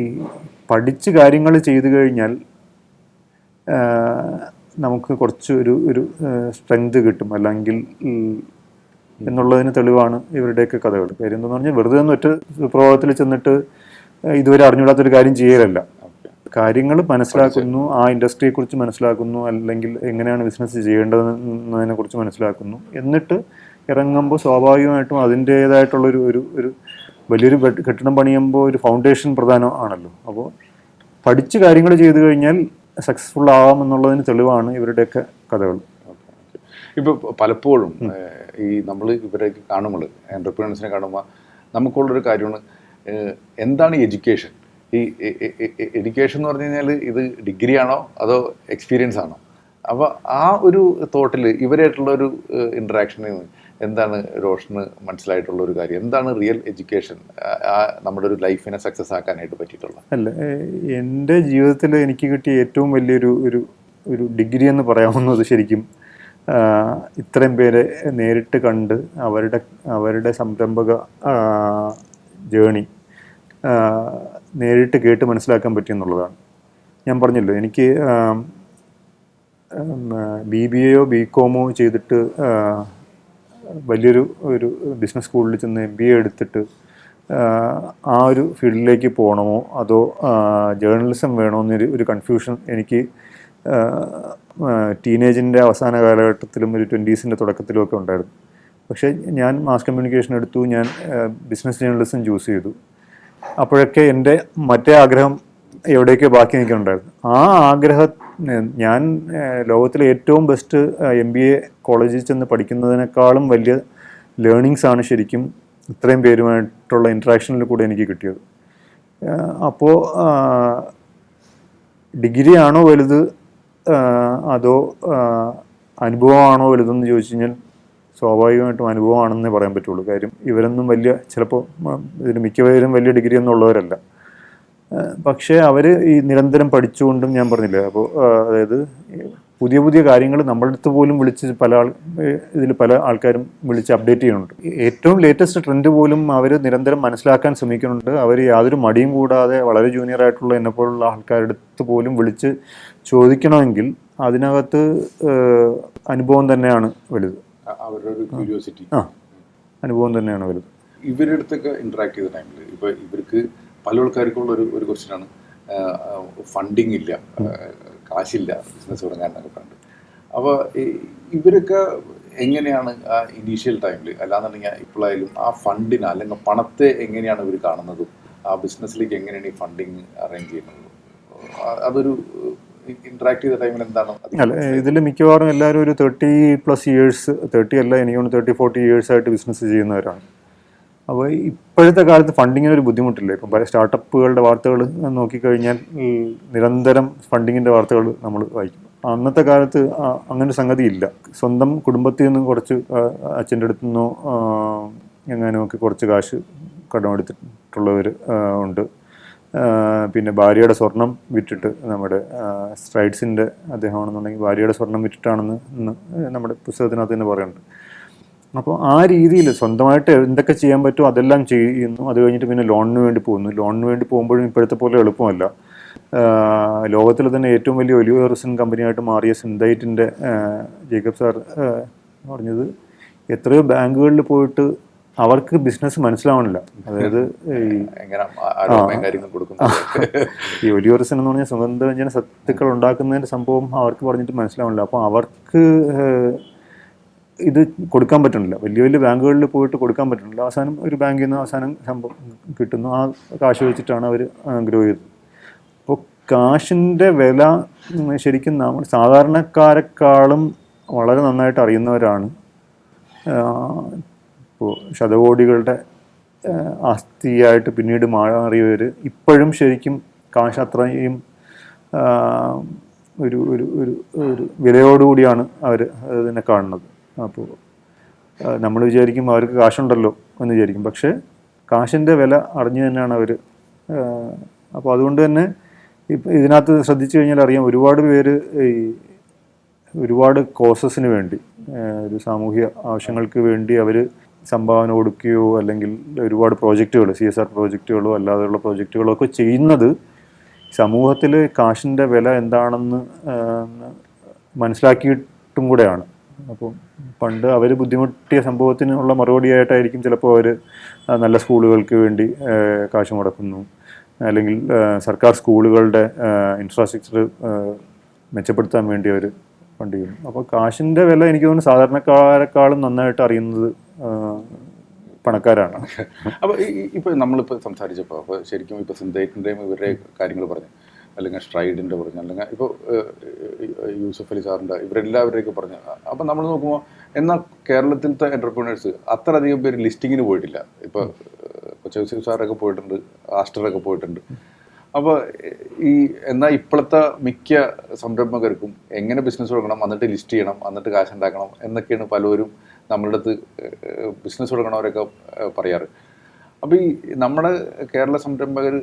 പഠിച്ച് കാര്യങ്ങൾ ചെയ്തു കഴിഞ്ഞാൽ നമുക്ക് കുറച്ച് ഒരു ഒരു സ്ട്രെങ്ത് കിട്ടും. അല്ലെങ്കിൽ എന്നുള്ളതിന് തെളിവാണ് ഇവരുടെയൊക്കെ കഥകൾ. കാര്യം എന്താണെന്ന് പറഞ്ഞാൽ വെറുതെ ഒന്ന് ഒറ്റ പ്രഭാവത്തിൽ ചെന്നിട്ട് ഇതുവരെ അറിഞ്ഞുകൂടാത്തൊരു കാര്യം ചെയ്യലല്ല. കാര്യങ്ങൾ മനസ്സിലാക്കുന്നു ആ ഇൻഡസ്ട്രിയെ കുറിച്ച് മനസ്സിലാക്കുന്നു അല്ലെങ്കിൽ എങ്ങനെയാണ് ബിസിനസ് ചെയ്യേണ്ടതെന്നതിനെ കുറിച്ച് മനസ്സിലാക്കുന്നു. എന്നിട്ട് ഇറങ്ങുമ്പോൾ സ്വാഭാവികമായിട്ടും അതിന്റേതായിട്ടുള്ളൊരു ഒരു ഒരു വലിയൊരു കെട്ടിടം പണിയുമ്പോൾ ഒരു ഫൗണ്ടേഷൻ പ്രധാനം ആണല്ലോ. അപ്പോൾ പഠിച്ച് കാര്യങ്ങൾ ചെയ്തു കഴിഞ്ഞാൽ സക്സസ്ഫുൾ ആവാം എന്നുള്ളതിന് തെളിവാണ് ഇവരുടെയൊക്കെ കഥകൾ. ഇപ്പോൾ പലപ്പോഴും ഈ നമ്മൾ ഇവരെ കാണുമ്പോൾ എന്റർപ്രീനേഴ്സിനെ കാണുമ്പോൾ നമുക്കുള്ളൊരു കാര്യമാണ് എന്താണ് എഡ്യൂക്കേഷൻ ഈ എഡ്യൂക്കേഷൻ എന്ന് പറഞ്ഞു കഴിഞ്ഞാൽ ഇത് ഡിഗ്രി ആണോ അതോ എക്സ്പീരിയൻസ് ആണോ? അപ്പോൾ ആ ഒരു തോട്ടിൽ ഇവരായിട്ടുള്ള ഒരു ഇൻട്രാക്ഷനിൽ എന്താണ് റോഷന് മനസ്സിലായിട്ടുള്ള ഒരു കാര്യം? എന്താണ് റിയൽ എഡ്യൂക്കേഷൻ നമ്മുടെ ഒരു ലൈഫിനെ സക്സസ് ആക്കാനായിട്ട് പറ്റിയിട്ടുള്ള അല്ല എന്റെ ജീവിതത്തിൽ എനിക്ക് കിട്ടിയ ഏറ്റവും വലിയൊരു ഒരു ഒരു ഡിഗ്രി എന്ന് പറയാവുന്നത് ശരിക്കും ഇത്രയും പേരെ നേരിട്ട് കണ്ട് അവരുടെ അവരുടെ സംരംഭക ജേണി നേരിട്ട് കേട്ട് മനസ്സിലാക്കാൻ പറ്റിയെന്നുള്ളതാണ്. ഞാൻ പറഞ്ഞല്ലോ എനിക്ക് ബി ബി എയോ ബി കോമോ ചെയ്തിട്ട് വലിയൊരു ഒരു ബിസിനസ് സ്കൂളിൽ ചെന്ന് എം ബി എ എടുത്തിട്ട് ആ ഒരു ഫീൽഡിലേക്ക് പോകണമോ? അതോ ജേർണലിസം വേണോ എന്നൊരു ഒരു കൺഫ്യൂഷൻ എനിക്ക് ടീനേജിന്റെ അവസാന കാലഘട്ടത്തിലും ഒരു ട്വന്റീസിന്റെ തുടക്കത്തിലും ഒക്കെ ഉണ്ടായിരുന്നു. പക്ഷേ ഞാൻ മാസ് കമ്മ്യൂണിക്കേഷൻ എടുത്തു ഞാൻ ബിസിനസ് ജേർണലിസം ചൂസ് ചെയ്തു. അപ്പോഴൊക്കെ എന്റെ മറ്റേ ആഗ്രഹം എവിടെയൊക്കെ ബാക്കി നിൽക്കുന്നുണ്ടായിരുന്നു. ആ ആഗ്രഹം ഞാൻ ലോകത്തിലെ ഏറ്റവും ബെസ്റ്റ് എം ബി എ കോളേജിൽ ചെന്ന് പഠിക്കുന്നതിനേക്കാളും വലിയ ലേണിങ്സ് ആണ് ശരിക്കും ഇത്രയും പേരുമായിട്ടുള്ള ഇൻട്രാക്ഷനിൽ കൂടെ എനിക്ക് കിട്ടിയത്. അപ്പോൾ ഡിഗ്രി ആണോ വലുത് അതോ അനുഭവമാണോ വലുതെന്ന് ചോദിച്ചു കഴിഞ്ഞാൽ സ്വാഭാവികമായിട്ടും അനുഭവമാണെന്നേ പറയാൻ പറ്റുള്ളൂ. കാര്യം ഇവരൊന്നും വലിയ ചിലപ്പോൾ ഇതിന് മിക്കവരും വലിയ ഡിഗ്രി ഒന്നും ഉള്ളവരല്ല. ആഹ് പക്ഷേ അവർ ഈ നിരന്തരം പഠിച്ചുകൊണ്ടും ഞാൻ പറഞ്ഞില്ലേ അപ്പോൾ അതായത് പുതിയ പുതിയ കാര്യങ്ങൾ നമ്മുടെ അടുത്ത് പോലും വിളിച്ച് പല ആൾ ഇതിൽ പല ആൾക്കാരും വിളിച്ച് അപ്ഡേറ്റ് ചെയ്യുന്നുണ്ട്. ഏറ്റവും ലേറ്റസ്റ്റ് ട്രെൻഡ് പോലും അവർ നിരന്തരം മനസ്സിലാക്കാൻ ശ്രമിക്കുന്നുണ്ട്. അവർ യാതൊരു മടിയും കൂടാതെ വളരെ ജൂനിയർ ആയിട്ടുള്ള എന്നെ പോലുള്ള ആൾക്കാരുടെ അടുത്ത് പോലും വിളിച്ച് ചോദിക്കണമെങ്കിൽ അതിനകത്ത് അനുഭവം തന്നെയാണ് വലുത്. അവരുടെ ക്യൂരിയോസിറ്റി ആ അനുഭവം തന്നെയാണ് വലുത്. ഇവരുടെ അടുത്തൊക്കെ ഇൻട്രാക്ട് ചെയ്ത ടൈമിൽ ഇപ്പോൾ ഇവർക്ക് പല ആൾക്കാർക്കുള്ള ഒരു ഒരു ക്വസ്റ്റ്യനാണ് ഫണ്ടിങ് ഇല്ല. കാശില്ല. ബിസിനസ് തുടങ്ങാൻ എന്നൊക്കെ പറഞ്ഞിട്ട് അപ്പോൾ ഇവരൊക്കെ എങ്ങനെയാണ് ആ ഇനീഷ്യൽ ടൈമിൽ അല്ലാന്നുണ്ടെങ്കിൽ ഇപ്പോഴായാലും ആ ഫണ്ടിന് അല്ലെങ്കിൽ പണത്തെ എങ്ങനെയാണ് ഇവർ കാണുന്നതും ആ ബിസിനസ്സിലേക്ക് എങ്ങനെയാണ് ഈ ഫണ്ടിങ് അറേഞ്ച് ചെയ്യുന്നത്? അതൊരു ഇന്ററാക്ട് ചെയ്ത ടൈമിൽ എന്താണ് അല്ല ഇതിൽ മിക്കവാറും എല്ലാവരും ഒരു തേർട്ടി പ്ലസ് ഇയേഴ്സ് തേർട്ടി അല്ല എനിക്ക് തോന്നുന്നു തേർട്ടി ഫോർട്ടി ഇയേഴ്സ് ആയിട്ട് ബിസിനസ് ചെയ്യുന്നവരാണ്. അപ്പോൾ ഇപ്പോഴത്തെ കാലത്ത് ഫണ്ടിങ്ങിന് ഒരു ബുദ്ധിമുട്ടില്ല? ഇപ്പം പല സ്റ്റാർട്ടപ്പുകളുടെ വാർത്തകൾ നോക്കിക്കഴിഞ്ഞാൽ നിരന്തരം ഫണ്ടിങ്ങിന്റെ വാർത്തകൾ നമ്മൾ വായിക്കും. അന്നത്തെ കാലത്ത് അങ്ങനെ സംഗതി ഇല്ല. സ്വന്തം കുടുംബത്തിൽ നിന്ന് കുറച്ച് അച്ഛന്റെ അടുത്തു നിന്നോ എങ്ങനെയൊക്കെ എങ്ങാനും കുറച്ച് കാശ് കടമെടുത്തിട്ടുള്ളവർ ഉണ്ട്. പിന്നെ ഭാര്യയുടെ സ്വർണം വിറ്റിട്ട് നമ്മുടെ സ്ട്രൈഡ്സിന്റെ അദ്ദേഹമാണെന്നുണ്ടെങ്കിൽ ഭാര്യയുടെ സ്വർണം വിറ്റിട്ടാണെന്ന് നമ്മുടെ പുസ്തകത്തിനകത്ത് തന്നെ പറയുന്നുണ്ട് അപ്പോൾ ആ രീതിയിൽ സ്വന്തമായിട്ട് എന്തൊക്കെ ചെയ്യാൻ പറ്റുമോ അതെല്ലാം ചെയ്യുന്നു. അത് കഴിഞ്ഞിട്ട് പിന്നെ ലോണിന് വേണ്ടി പോകുന്നു. ലോണിന് വേണ്ടി പോകുമ്പോഴും ഇപ്പോഴത്തെ പോലെ എളുപ്പമല്ല. ലോകത്തിലെ തന്നെ ഏറ്റവും വലിയ ഒലിവ് റിസൻ കമ്പനിയായിട്ട് മാറിയ സിന്തൈറ്റിന്റെ ജേക്കബ് സാർ പറഞ്ഞത് എത്രയോ ബാങ്കുകളിൽ പോയിട്ട് അവർക്ക് ബിസിനസ് മനസ്സിലാവണില്ല. അതായത് ഈ ഒലിയോറിസൻ എന്ന് പറഞ്ഞാൽ സുഗന്ധവ്യഞ്ജന സത്തുക്കൾ ഉണ്ടാക്കുന്നതിന്റെ സംഭവം അവർക്ക് പറഞ്ഞിട്ട് മനസ്സിലാവണില്ല. അപ്പോൾ അവർക്ക് ഇത് കൊടുക്കാൻ പറ്റണില്ല വലിയ വലിയ ബാങ്കുകളിൽ പോയിട്ട് കൊടുക്കാൻ പറ്റണില്ല അവസാനം ഒരു ബാങ്കിൽ നിന്ന് അവസാനം സംഭവം കിട്ടുന്നു. ആ കാശ് വെച്ചിട്ടാണ് അവർ ഗ്രോ ചെയ്തത്. അപ്പോൾ കാശിന്റെ വില ശരിക്കും നമ്മൾ സാധാരണക്കാരെക്കാളും വളരെ നന്നായിട്ട് അറിയുന്നവരാണ്. ഇപ്പോൾ ശതകോടികളുടെ ആസ്തിയായിട്ട് പിന്നീട് മാറിയവർ ഇപ്പോഴും ശരിക്കും കാശ് അത്രയും ഒരു ഒരു ഒരു ഒരു വിലയോടുകൂടിയാണ് അവർ അതിനെ കാണുന്നത്. അപ്പോൾ നമ്മൾ വിചാരിക്കും അവർക്ക് കാശുണ്ടല്ലോ എന്ന് വിചാരിക്കും. പക്ഷേ കാശിന്റെ വില അറിഞ്ഞു തന്നെയാണ് അവർ അപ്പോൾ അതുകൊണ്ട് തന്നെ ഇപ്പം ഇതിനകത്ത് ശ്രദ്ധിച്ചു കഴിഞ്ഞാൽ അറിയാം ഒരുപാട് പേര് ഈ ഒരുപാട് കോസസിന് വേണ്ടി ഒരു സാമൂഹ്യ ആവശ്യങ്ങൾക്ക് വേണ്ടി അവർ സംഭാവന കൊടുക്കുകയോ അല്ലെങ്കിൽ ഒരുപാട് പ്രോജക്റ്റുകൾ സി എസ് ആർ പ്രോജക്റ്റുകളോ അല്ലാതെയുള്ള പ്രോജക്റ്റുകളോ ഒക്കെ ചെയ്യുന്നത് സമൂഹത്തിൽ കാശിന്റെ വില എന്താണെന്ന് മനസ്സിലാക്കിയിട്ടും കൂടെയാണ്. അപ്പോൾ പണ്ട് അവർ ബുദ്ധിമുട്ടിയ സംഭവത്തിനുള്ള മറുപടിയായിട്ടായിരിക്കും ചിലപ്പോൾ അവർ നല്ല സ്കൂളുകൾക്ക് വേണ്ടി കാശ് മുടക്കുന്നു. അല്ലെങ്കിൽ സർക്കാർ സ്കൂളുകളുടെ ഇൻഫ്രാസ്ട്രക്ചർ മെച്ചപ്പെടുത്താൻ വേണ്ടി അവർ ഫണ്ട് ചെയ്യുന്നു. അപ്പോൾ കാശിന്റെ വില എനിക്ക് തോന്നുന്നു സാധാരണക്കാരെക്കാളും നന്നായിട്ട് അറിയുന്നത് പണക്കാരാണ്. അപ്പോൾ ഇപ്പോൾ നമ്മളിപ്പോൾ സംസാരിച്ചപ്പോൾ അപ്പോൾ ശരിക്കും ഇപ്പോൾ സിന്ധേക്കിന്റെയും ഇവരുടെ കാര്യങ്ങൾ പറഞ്ഞു. അല്ലെങ്കിൽ സ്ട്രൈഡിന്റെ പറഞ്ഞു അല്ലെങ്കിൽ ഇപ്പോൾ യൂസഫ് അലി സാറിന്റെ ഇവരെല്ലാവരുടെയൊക്കെ പറഞ്ഞു. അപ്പം നമ്മൾ നോക്കുമ്പോൾ എന്നാൽ കേരളത്തിലത്തെ എന്റർപ്രീനേഴ്സ് അത്രയധികം പേര് ലിസ്റ്റിങ്ങിന് പോയിട്ടില്ല. ഇപ്പോൾ കൊച്ചു സാറൊക്കെ പോയിട്ടുണ്ട് ആസ്റ്ററൊക്കെ പോയിട്ടുണ്ട്. അപ്പോൾ ഈ എന്നാൽ ഇപ്പോഴത്തെ മിക്ക സംരംഭകർക്കും എങ്ങനെ ബിസിനസ് തുടങ്ങണം എന്നിട്ട് ലിസ്റ്റ് ചെയ്യണം എന്നിട്ട് കാശ് ഉണ്ടാക്കണം എന്നൊക്കെയാണ് പലരും നമ്മളുടെ അടുത്ത് ബിസിനസ് തുടങ്ങണവരൊക്കെ പറയാറ്. അപ്പോൾ ഈ നമ്മുടെ കേരള സംരംഭകർ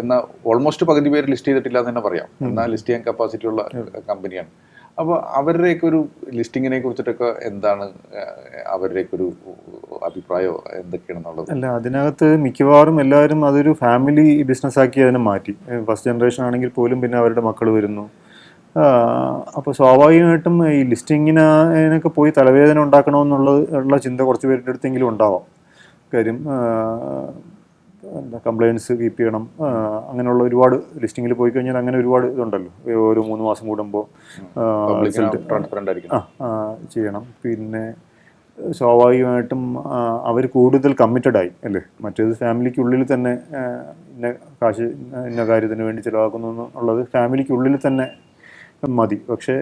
എന്ന ഓൾമോസ്റ്റ് പകുതി പേര് ലിസ്റ്റ് ചെയ്തിട്ടില്ല എന്ന് തന്നെ പറയാം. എന്നാൽ ലിസ്റ്റ് ചെയ്യാൻ കപ്പാസിറ്റി ഉള്ള കമ്പനിയാണ് അപ്പോൾ അവരുടെയൊക്കെ ഒരു ലിസ്റ്റിങ്ങിനെ കുറിച്ചിട്ടൊക്കെ എന്താണ് അവരുടെയൊക്കെ ഒരു അഭിപ്രായമോ എന്തൊക്കെയാണെന്നുള്ളത്? അല്ല അതിനകത്ത് മിക്കവാറും എല്ലാവരും അതൊരു ഫാമിലി ബിസിനസ് ആക്കി അതിനെ മാറ്റി. ഫസ്റ്റ് ജനറേഷൻ ആണെങ്കിൽ പോലും പിന്നെ അവരുടെ മക്കൾ വരുന്നു. അപ്പോൾ സ്വാഭാവികമായിട്ടും ഈ ലിസ്റ്റിങ്ങിനൊക്കെ പോയി തലവേദന ഉണ്ടാക്കണമെന്നുള്ളത് ഉള്ള ചിന്ത കുറച്ച് പേരുടെ അടുത്തെങ്കിലും ഉണ്ടാവാം. കാര്യം എന്താ കംപ്ലയിൻസ് കീപ്പ് ചെയ്യണം. അങ്ങനെയുള്ള ഒരുപാട് ലിസ്റ്റിങ്ങിൽ പോയി കഴിഞ്ഞാൽ അങ്ങനെ ഒരുപാട് ഇതുണ്ടല്ലോ. ഓരോ മൂന്ന് മാസം കൂടുമ്പോൾ ചെയ്യണം. പിന്നെ സ്വാഭാവികമായിട്ടും അവർ കൂടുതൽ കമ്മിറ്റഡ് ആയി അല്ലേ? മറ്റേത് ഫാമിലിക്കുള്ളിൽ തന്നെ ഇന്ന കാശ് ഇന്ന കാര്യത്തിന് വേണ്ടി ചിലവാക്കുന്നു എന്നുള്ളത് ഫാമിലിക്കുള്ളിൽ തന്നെ മതി. പക്ഷേ